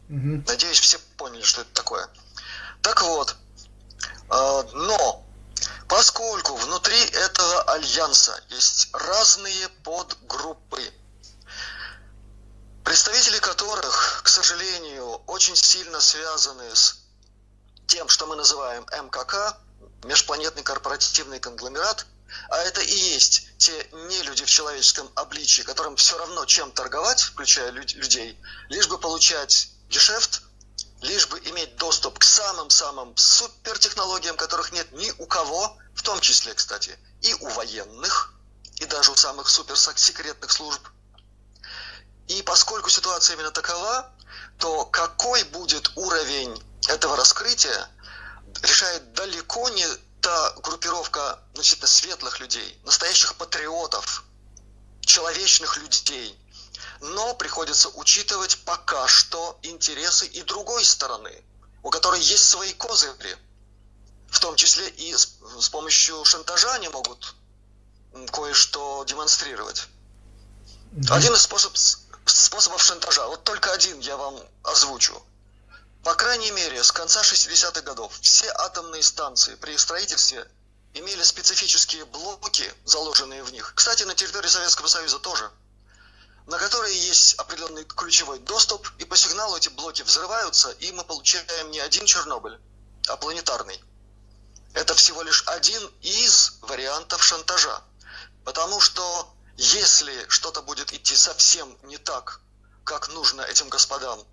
Угу. Надеюсь, все поняли, что это такое. Так вот, э, но поскольку внутри этого альянса есть разные подгруппы, представители которых, к сожалению, очень сильно связаны с тем, что мы называем МКК, межпланетный корпоративный конгломерат, а это и есть те нелюди в человеческом обличии, которым все равно чем торговать, включая людей, лишь бы получать гешефт, лишь бы иметь доступ к самым-самым супертехнологиям, которых нет ни у кого, в том числе, кстати, и у военных, и даже у самых суперсекретных служб. И поскольку ситуация именно такова, то какой будет уровень этого раскрытия, решает далеко не та группировка значительно светлых людей, настоящих патриотов, человечных людей. Но приходится учитывать пока что интересы и другой стороны, у которой есть свои козыри. В том числе и с, с помощью шантажа они могут кое-что демонстрировать. Mm-hmm. Один из способ, способов шантажа, вот только один я вам озвучу – по крайней мере, с конца 60-х годов все атомные станции при строительстве имели специфические блоки, заложенные в них. Кстати, на территории Советского Союза тоже на которые есть определенный ключевой доступ, и по сигналу эти блоки взрываются, и мы получаем не один Чернобыль, а планетарный. Это всего лишь один из вариантов шантажа. Потому что если что-то будет идти совсем не так, как нужно этим господам,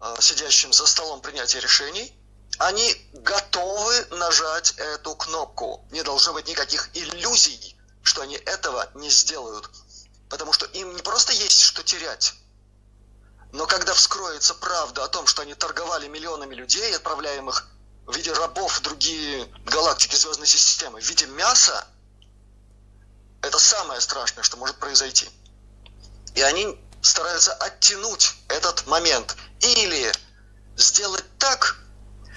Э, сидящим за столом принятия решений, они готовы нажать эту кнопку. Не должно быть никаких иллюзий, что они этого не сделают. Потому что им не просто есть что терять, но когда вскроется правда о том, что они торговали миллионами людей, отправляемых в виде рабов в другие галактики звездной системы, в виде мяса, это самое страшное, что может произойти. И они стараются оттянуть этот момент или сделать так,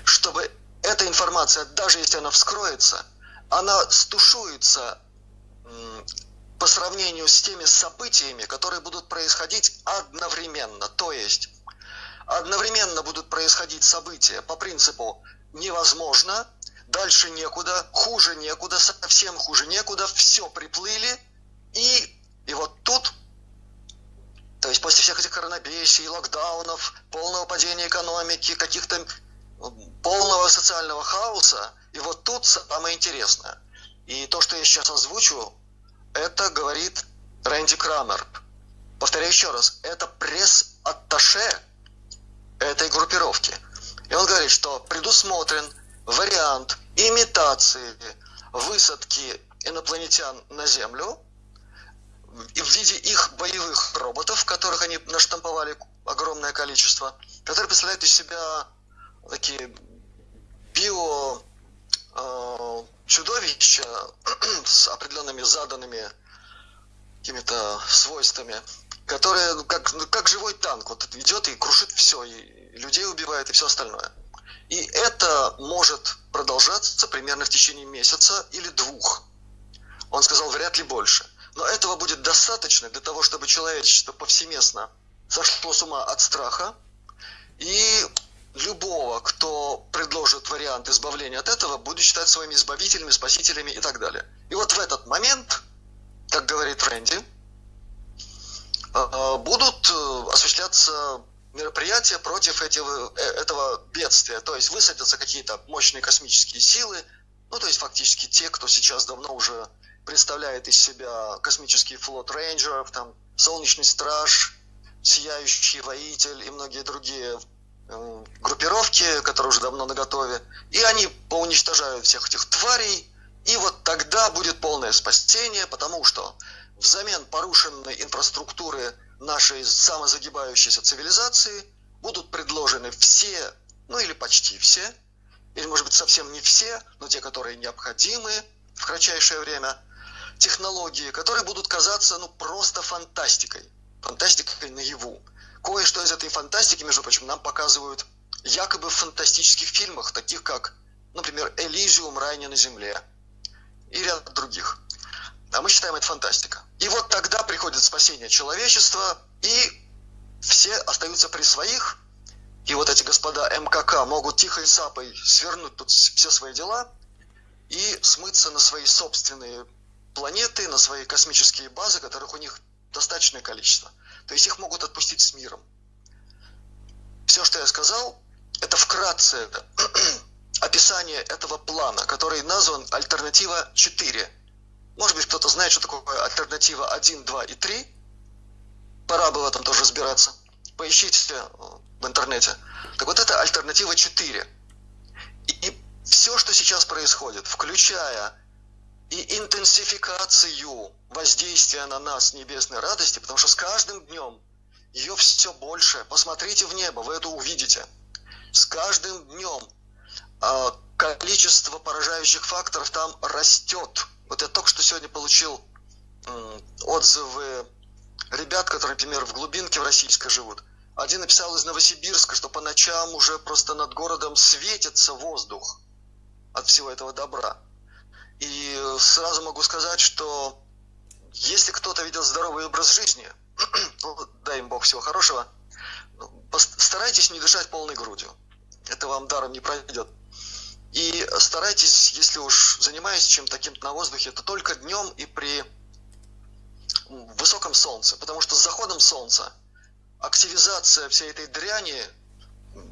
чтобы эта информация, даже если она вскроется, она стушуется по сравнению с теми событиями, которые будут происходить одновременно. То есть одновременно будут происходить события по принципу невозможно, дальше некуда, хуже некуда, совсем хуже некуда, все приплыли, и, и вот тут то есть после всех этих коронабесий, локдаунов, полного падения экономики, каких-то полного социального хаоса, и вот тут самое интересное. И то, что я сейчас озвучу, это говорит Рэнди Крамер. Повторяю еще раз, это пресс-атташе этой группировки. И он говорит, что предусмотрен вариант имитации высадки инопланетян на Землю – в виде их боевых роботов, которых они наштамповали огромное количество, которые представляют из себя такие био э, чудовища с определенными заданными какими-то свойствами, которые ну, как, ну, как живой танк вот идет и крушит все, и людей убивает и все остальное. И это может продолжаться примерно в течение месяца или двух. Он сказал, вряд ли больше. Но этого будет достаточно для того, чтобы человечество повсеместно сошло с ума от страха. И любого, кто предложит вариант избавления от этого, будет считать своими избавителями, спасителями и так далее. И вот в этот момент, как говорит Рэнди, э, будут э, осуществляться мероприятия против этого, этого бедствия. То есть высадятся какие-то мощные космические силы, ну то есть фактически те, кто сейчас давно уже представляет из себя космический флот рейнджеров, там, Солнечный Страж, Сияющий Воитель и многие другие э, группировки, которые уже давно наготове. И они поуничтожают всех этих тварей, и вот тогда будет полное спасение, потому что взамен порушенной инфраструктуры нашей самозагибающейся цивилизации будут предложены все, ну или почти все, или может быть совсем не все, но те, которые необходимы в кратчайшее время – технологии, которые будут казаться ну просто фантастикой. Фантастикой наяву. Кое-что из этой фантастики, между прочим, нам показывают якобы в фантастических фильмах, таких как, например, «Элизиум. Рай на земле» и ряд других. А мы считаем это фантастика. И вот тогда приходит спасение человечества, и все остаются при своих, и вот эти господа МКК могут тихой сапой свернуть тут все свои дела и смыться на свои собственные планеты, на свои космические базы, которых у них достаточное количество. То есть их могут отпустить с миром. Все, что я сказал, это вкратце описание этого плана, который назван «Альтернатива 4». Может быть, кто-то знает, что такое альтернатива 1, 2 и 3. Пора бы в этом тоже разбираться. Поищите э, в интернете. Так вот, это альтернатива 4. И, и все, что сейчас происходит, включая и интенсификацию воздействия на нас небесной радости, потому что с каждым днем ее все больше. Посмотрите в небо, вы это увидите. С каждым днем а, количество поражающих факторов там растет. Вот я только что сегодня получил отзывы ребят, которые, например, в глубинке в российской живут. Один написал из Новосибирска, что по ночам уже просто над городом светится воздух от всего этого добра. И сразу могу сказать, что если кто-то ведет здоровый образ жизни, ну, дай им Бог всего хорошего, старайтесь не дышать полной грудью. Это вам даром не пройдет. И старайтесь, если уж занимаетесь чем-то таким на воздухе, то только днем и при высоком солнце. Потому что с заходом солнца активизация всей этой дряни,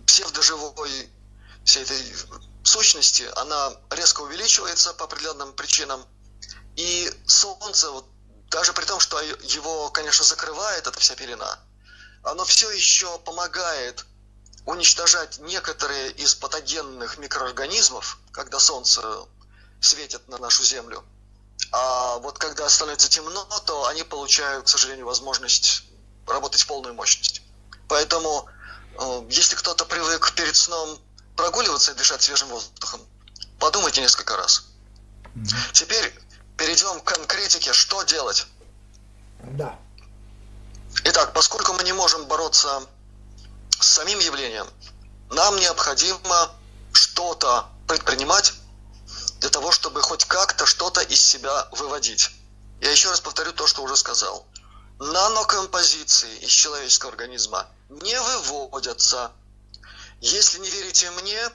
псевдоживой, всей этой сущности, она резко увеличивается по определенным причинам. И солнце, вот, даже при том, что его, конечно, закрывает эта вся пелена, оно все еще помогает уничтожать некоторые из патогенных микроорганизмов, когда солнце светит на нашу Землю. А вот когда становится темно, то они получают, к сожалению, возможность работать в полную мощность. Поэтому, э, если кто-то привык перед сном прогуливаться и дышать свежим воздухом, подумайте несколько раз. Теперь перейдем к конкретике, что делать.
Да.
Итак, поскольку мы не можем бороться с самим явлением, нам необходимо что-то предпринимать для того, чтобы хоть как-то что-то из себя выводить. Я еще раз повторю то, что уже сказал. Нанокомпозиции из человеческого организма не выводятся. Если не верите мне,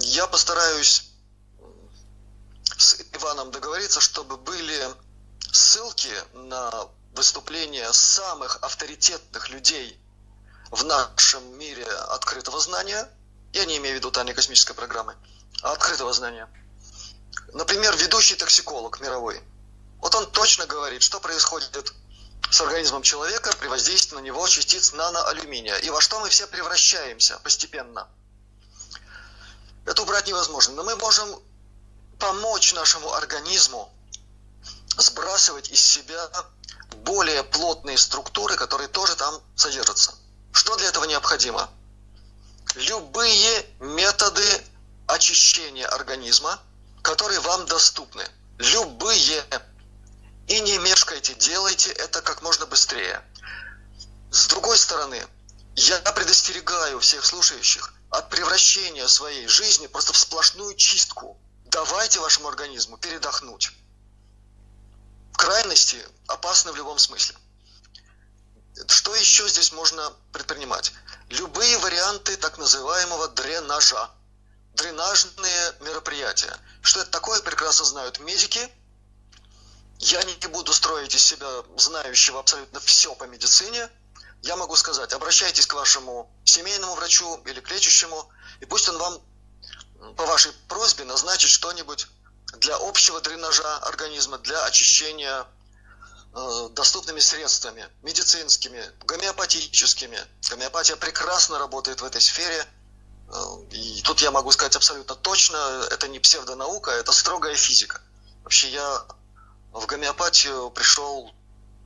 я постараюсь с Иваном договориться, чтобы были ссылки на выступления самых авторитетных людей в нашем мире открытого знания, я не имею в виду тайной космической программы, а открытого знания. Например, ведущий токсиколог мировой. Вот он точно говорит, что происходит с организмом человека при воздействии на него частиц наноалюминия. И во что мы все превращаемся постепенно. Это убрать невозможно. Но мы можем помочь нашему организму сбрасывать из себя более плотные структуры, которые тоже там содержатся. Что для этого необходимо? Любые методы очищения организма, которые вам доступны. Любые. И не мешкайте, делайте это как можно быстрее. С другой стороны, я предостерегаю всех слушающих от превращения своей жизни просто в сплошную чистку. Давайте вашему организму передохнуть. В крайности опасны в любом смысле. Что еще здесь можно предпринимать? Любые варианты так называемого дренажа. Дренажные мероприятия. Что это такое, прекрасно знают медики. Я не буду строить из себя знающего абсолютно все по медицине. Я могу сказать, обращайтесь к вашему семейному врачу или к лечащему, и пусть он вам по вашей просьбе назначит что-нибудь для общего дренажа организма, для очищения доступными средствами, медицинскими, гомеопатическими. Гомеопатия прекрасно работает в этой сфере. Э, и тут я могу сказать абсолютно точно, это не псевдонаука, это строгая физика. Вообще я в гомеопатию пришел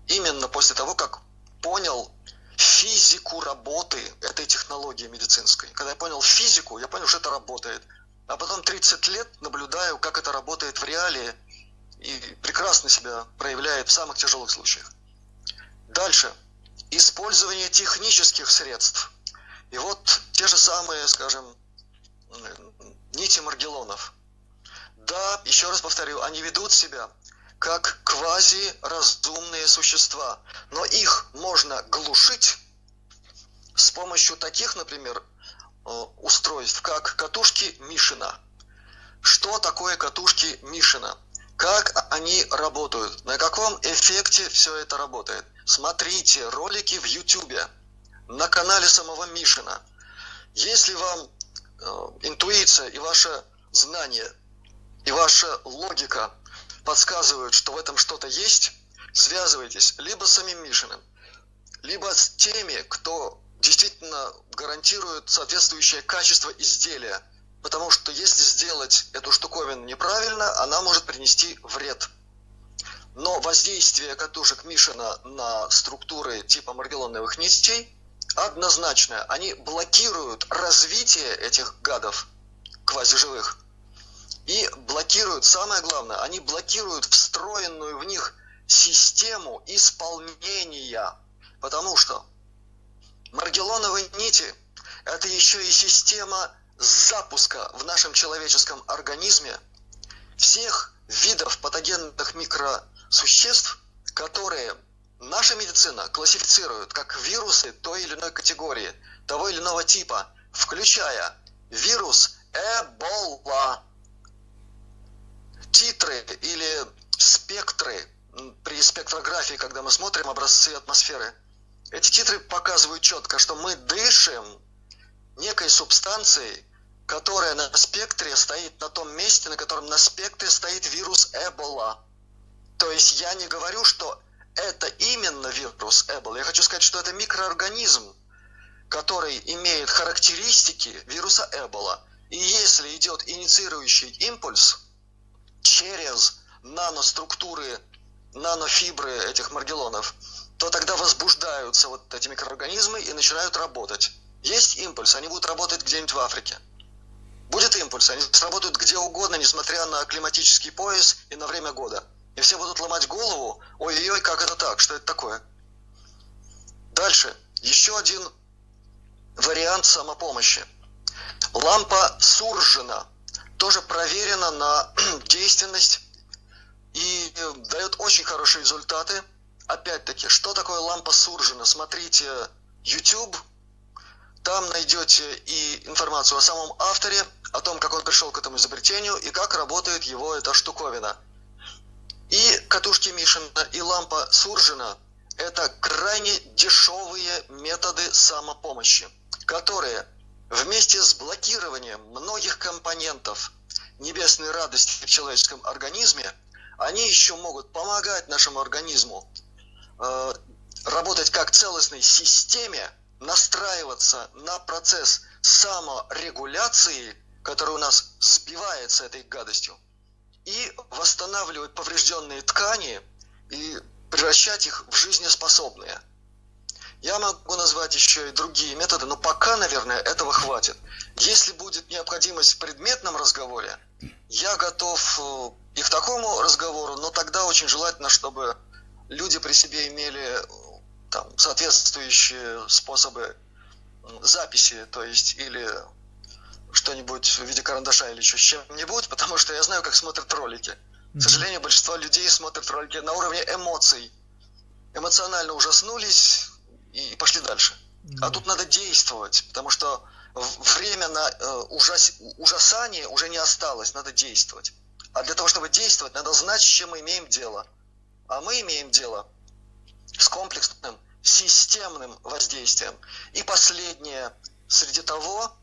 именно после того, как понял физику работы этой технологии медицинской. Когда я понял физику, я понял, что это работает. А потом 30 лет наблюдаю, как это работает в реалии, и прекрасно себя проявляет в самых тяжелых случаях. Дальше. Использование технических средств. И вот те же самые, скажем, нити маргелонов. Да, еще раз повторю, они ведут себя как квазиразумные существа. Но их можно глушить с помощью таких, например, э, устройств, как катушки Мишина. Что такое катушки Мишина? Как они работают? На каком эффекте все это работает? Смотрите ролики в YouTube на канале самого Мишина. Если вам э, интуиция и ваше знание и ваша логика подсказывают, что в этом что-то есть, связывайтесь либо с самим Мишиным, либо с теми, кто действительно гарантирует соответствующее качество изделия. Потому что если сделать эту штуковину неправильно, она может принести вред. Но воздействие катушек Мишина на структуры типа маргелоновых нитей однозначное. Они блокируют развитие этих гадов квазиживых и блокируют, самое главное, они блокируют встроенную в них систему исполнения. Потому что маргелоновые нити – это еще и система запуска в нашем человеческом организме всех видов патогенных микросуществ, которые наша медицина классифицирует как вирусы той или иной категории, того или иного типа, включая вирус Эбола, титры или спектры при спектрографии, когда мы смотрим образцы атмосферы, эти титры показывают четко, что мы дышим некой субстанцией, которая на спектре стоит на том месте, на котором на спектре стоит вирус Эбола. То есть я не говорю, что это именно вирус Эбола. Я хочу сказать, что это микроорганизм, который имеет характеристики вируса Эбола. И если идет инициирующий импульс, через наноструктуры, нанофибры этих маргелонов, то тогда возбуждаются вот эти микроорганизмы и начинают работать. Есть импульс, они будут работать где-нибудь в Африке. Будет импульс, они сработают где угодно, несмотря на климатический пояс и на время года. И все будут ломать голову, ой-ой-ой, как это так, что это такое? Дальше, еще один вариант самопомощи. Лампа Суржина – тоже проверена на действенность и дает очень хорошие результаты. Опять-таки, что такое лампа Суржина? Смотрите YouTube, там найдете и информацию о самом авторе, о том, как он пришел к этому изобретению и как работает его эта штуковина. И катушки Мишина, и лампа Суржина – это крайне дешевые методы самопомощи, которые вместе с блокированием многих компонентов небесной радости в человеческом организме, они еще могут помогать нашему организму э, работать как целостной системе, настраиваться на процесс саморегуляции, который у нас сбивается этой гадостью, и восстанавливать поврежденные ткани и превращать их в жизнеспособные – я могу назвать еще и другие методы, но пока, наверное, этого хватит. Если будет необходимость в предметном разговоре, я готов э, и к такому разговору, но тогда очень желательно, чтобы люди при себе имели э, там, соответствующие способы записи, то есть или что-нибудь в виде карандаша или еще с чем-нибудь, потому что я знаю, как смотрят ролики. К сожалению, большинство людей смотрят ролики на уровне эмоций. Эмоционально ужаснулись, и пошли дальше. А тут надо действовать, потому что время на э, ужас, ужасание уже не осталось, надо действовать. А для того, чтобы действовать, надо знать, с чем мы имеем дело. А мы имеем дело с комплексным, системным воздействием. И последнее, среди того,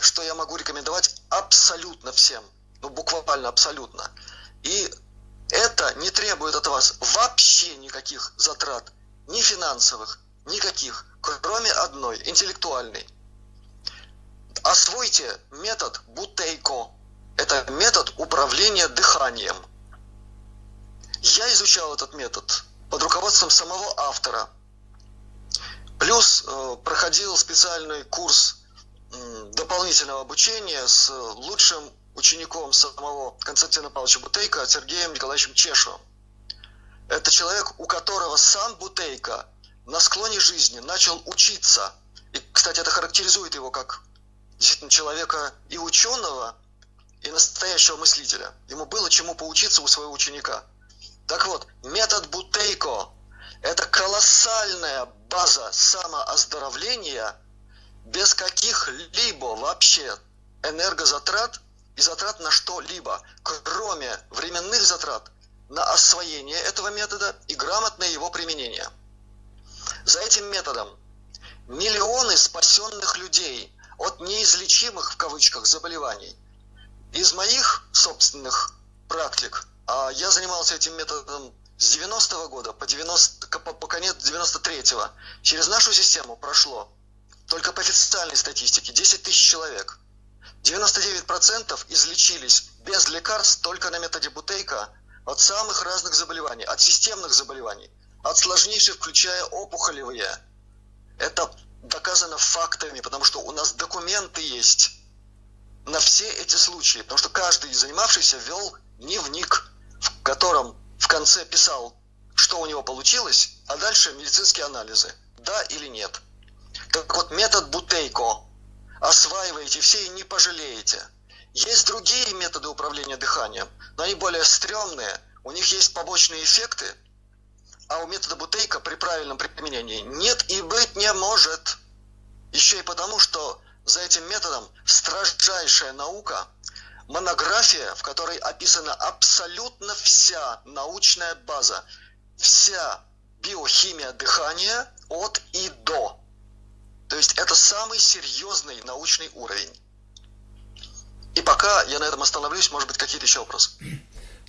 что я могу рекомендовать абсолютно всем, ну буквально абсолютно. И это не требует от вас вообще никаких затрат, ни финансовых, Никаких, кроме одной, интеллектуальной. Освойте метод Бутейко. Это метод управления дыханием. Я изучал этот метод под руководством самого автора. Плюс э, проходил специальный курс э, дополнительного обучения с лучшим учеником самого Константина Павловича Бутейка Сергеем Николаевичем Чешевым. Это человек, у которого сам Бутейко на склоне жизни начал учиться. И, кстати, это характеризует его как действительно человека и ученого, и настоящего мыслителя. Ему было чему поучиться у своего ученика. Так вот, метод Бутейко – это колоссальная база самооздоровления без каких-либо вообще энергозатрат и затрат на что-либо, кроме временных затрат на освоение этого метода и грамотное его применение. За этим методом миллионы спасенных людей от неизлечимых в кавычках заболеваний. Из моих собственных практик, я занимался этим методом с 90-го года по, 90, по, по конец 93-го, через нашу систему прошло только по официальной статистике 10 тысяч человек. 99% излечились без лекарств только на методе Бутейка от самых разных заболеваний, от системных заболеваний, от сложнейших, включая опухолевые. Это доказано фактами, потому что у нас документы есть на все эти случаи, потому что каждый занимавшийся вел дневник, в котором в конце писал, что у него получилось, а дальше медицинские анализы, да или нет. Так вот, метод Бутейко осваиваете все и не пожалеете. Есть другие методы управления дыханием, но они более стрёмные, у них есть побочные эффекты, а у метода Бутейка при правильном применении нет и быть не может. Еще и потому, что за этим методом строжайшая наука, монография, в которой описана абсолютно вся научная база, вся биохимия дыхания от и до. То есть это самый серьезный научный уровень. И пока я на этом остановлюсь, может быть, какие-то еще вопросы.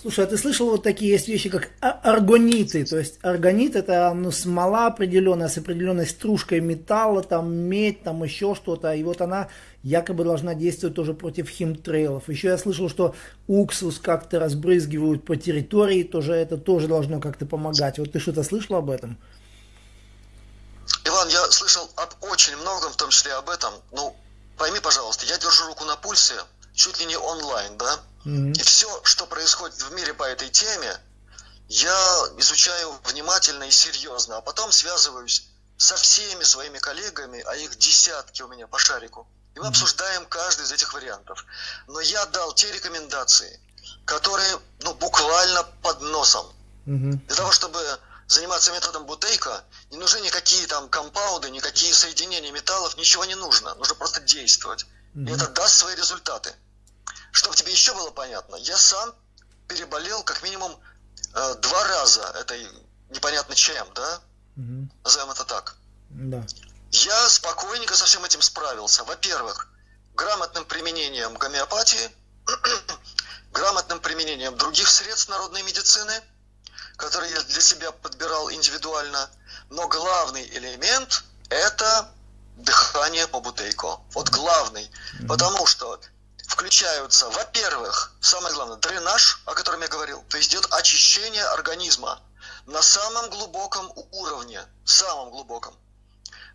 Слушай, а ты слышал вот такие есть вещи, как аргониты? То есть аргонит это ну, смола определенная, с определенной стружкой металла, там медь, там еще что-то. И вот она якобы должна действовать тоже против химтрейлов. Еще я слышал, что уксус как-то разбрызгивают по территории, тоже это тоже должно как-то помогать. Вот ты что-то слышал об этом?
Иван, я слышал об очень многом, в том числе об этом. Ну, пойми, пожалуйста, я держу руку на пульсе, чуть ли не онлайн, да? И все, что происходит в мире по этой теме, я изучаю внимательно и серьезно, а потом связываюсь со всеми своими коллегами, а их десятки у меня по шарику. И мы обсуждаем каждый из этих вариантов. Но я дал те рекомендации, которые ну, буквально под носом. Для того, чтобы заниматься методом Бутейка, не нужны никакие там компауды, никакие соединения металлов, ничего не нужно. Нужно просто действовать. И это даст свои результаты. Чтобы тебе еще было понятно, я сам переболел как минимум э, два раза этой непонятно чем, да? Угу. Назовем это так. Да. Я спокойненько со всем этим справился. Во-первых, грамотным применением гомеопатии, грамотным применением других средств народной медицины, которые я для себя подбирал индивидуально. Но главный элемент – это дыхание по бутейко. Вот главный. Потому что включаются, во-первых, самое главное, дренаж, о котором я говорил, то есть идет очищение организма на самом глубоком уровне, самом глубоком.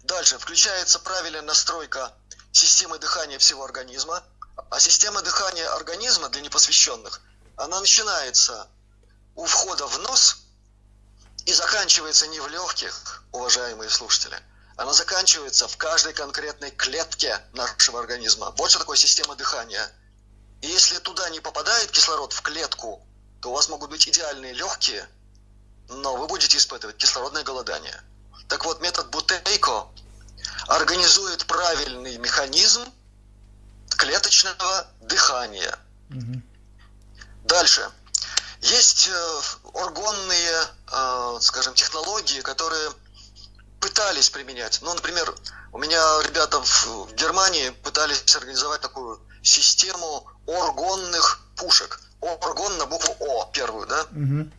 Дальше включается правильная настройка системы дыхания всего организма, а система дыхания организма для непосвященных, она начинается у входа в нос и заканчивается не в легких, уважаемые слушатели – она заканчивается в каждой конкретной клетке нашего организма. Вот что такое система дыхания. И если туда не попадает кислород в клетку, то у вас могут быть идеальные легкие, но вы будете испытывать кислородное голодание. Так вот, метод Бутейко организует правильный механизм клеточного дыхания. Угу. Дальше. Есть э, органные, э, скажем, технологии, которые пытались применять. Ну, например, у меня ребята в Германии пытались организовать такую систему оргонных пушек. Оргон на букву О, первую, да? Угу.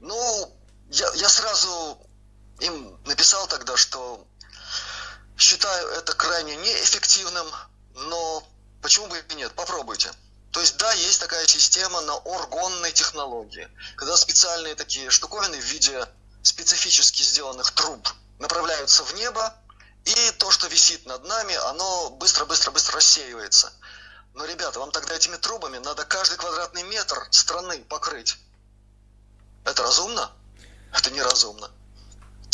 Ну, я, я сразу им написал тогда, что считаю это крайне неэффективным, но почему бы и нет, попробуйте. То есть, да, есть такая система на оргонной технологии, когда специальные такие штуковины в виде специфически сделанных труб направляются в небо, и то, что висит над нами, оно быстро-быстро-быстро рассеивается. Но, ребята, вам тогда этими трубами надо каждый квадратный метр страны покрыть. Это разумно? Это неразумно.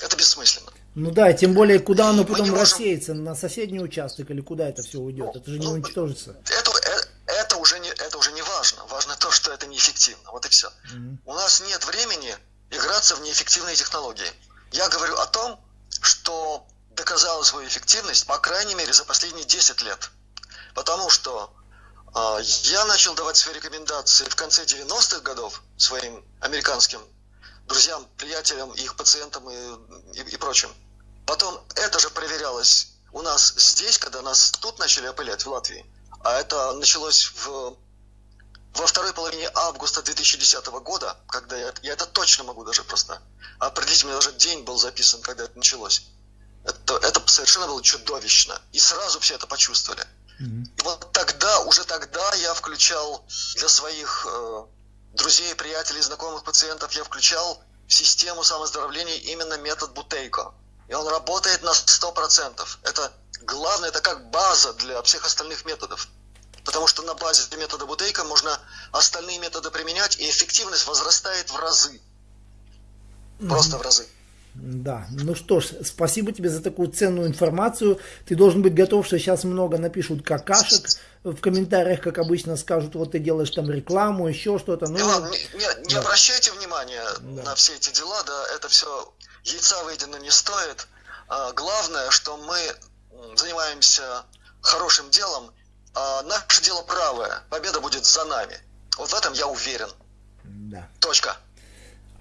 Это бессмысленно.
Ну да, тем более, куда оно потом можем... рассеется, на соседний участок или куда это все уйдет, это же не ну, уничтожится.
Это, это, это, уже не, это уже не важно. Важно то, что это неэффективно. Вот и все. Mm-hmm. У нас нет времени играться в неэффективные технологии. Я говорю о том, что доказала свою эффективность, по крайней мере, за последние 10 лет. Потому что э, я начал давать свои рекомендации в конце 90-х годов своим американским друзьям, приятелям, их пациентам и, и, и прочим. Потом это же проверялось у нас здесь, когда нас тут начали опылять, в Латвии. А это началось в, во второй половине августа 2010 года, когда я, я это точно могу даже просто определить, у меня даже день был записан, когда это началось. Это, это совершенно было чудовищно. И сразу все это почувствовали. Mm-hmm. И вот тогда, уже тогда я включал для своих э, друзей, приятелей, знакомых пациентов, я включал в систему самоздоровления именно метод Бутейко. И он работает на 100%. Это главное, это как база для всех остальных методов. Потому что на базе метода Бутейка можно остальные методы применять, и эффективность возрастает в разы. Просто в разы.
Да, ну что ж, спасибо тебе за такую ценную информацию. Ты должен быть готов, что сейчас много напишут какашек в комментариях, как обычно скажут, вот ты делаешь там рекламу, еще что-то. Ну,
Иван, не, не, не да. обращайте внимания да. на все эти дела, да, это все яйца выедено не стоит. А, главное, что мы занимаемся хорошим делом, а наше дело правое, победа будет за нами. Вот в этом я уверен.
Да.
Точка.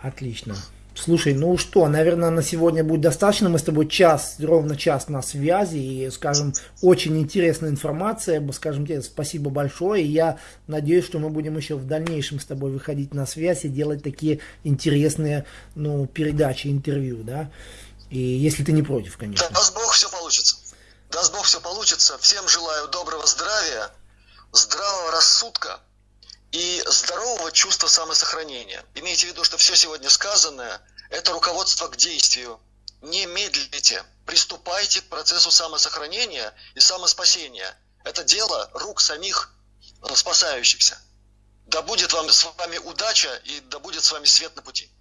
Отлично. Слушай, ну что, наверное, на сегодня будет достаточно. Мы с тобой час, ровно час на связи. И, скажем, очень интересная информация. Скажем тебе спасибо большое. И я надеюсь, что мы будем еще в дальнейшем с тобой выходить на связь и делать такие интересные ну, передачи, интервью, да. И если ты не против, конечно.
Даст Бог, все получится. Даст Бог, все получится. Всем желаю доброго здравия, здравого рассудка и здорового чувства самосохранения. Имейте в виду, что все сегодня сказанное – это руководство к действию. Не медлите, приступайте к процессу самосохранения и самоспасения. Это дело рук самих э, спасающихся. Да будет вам с вами удача и да будет с вами свет на пути.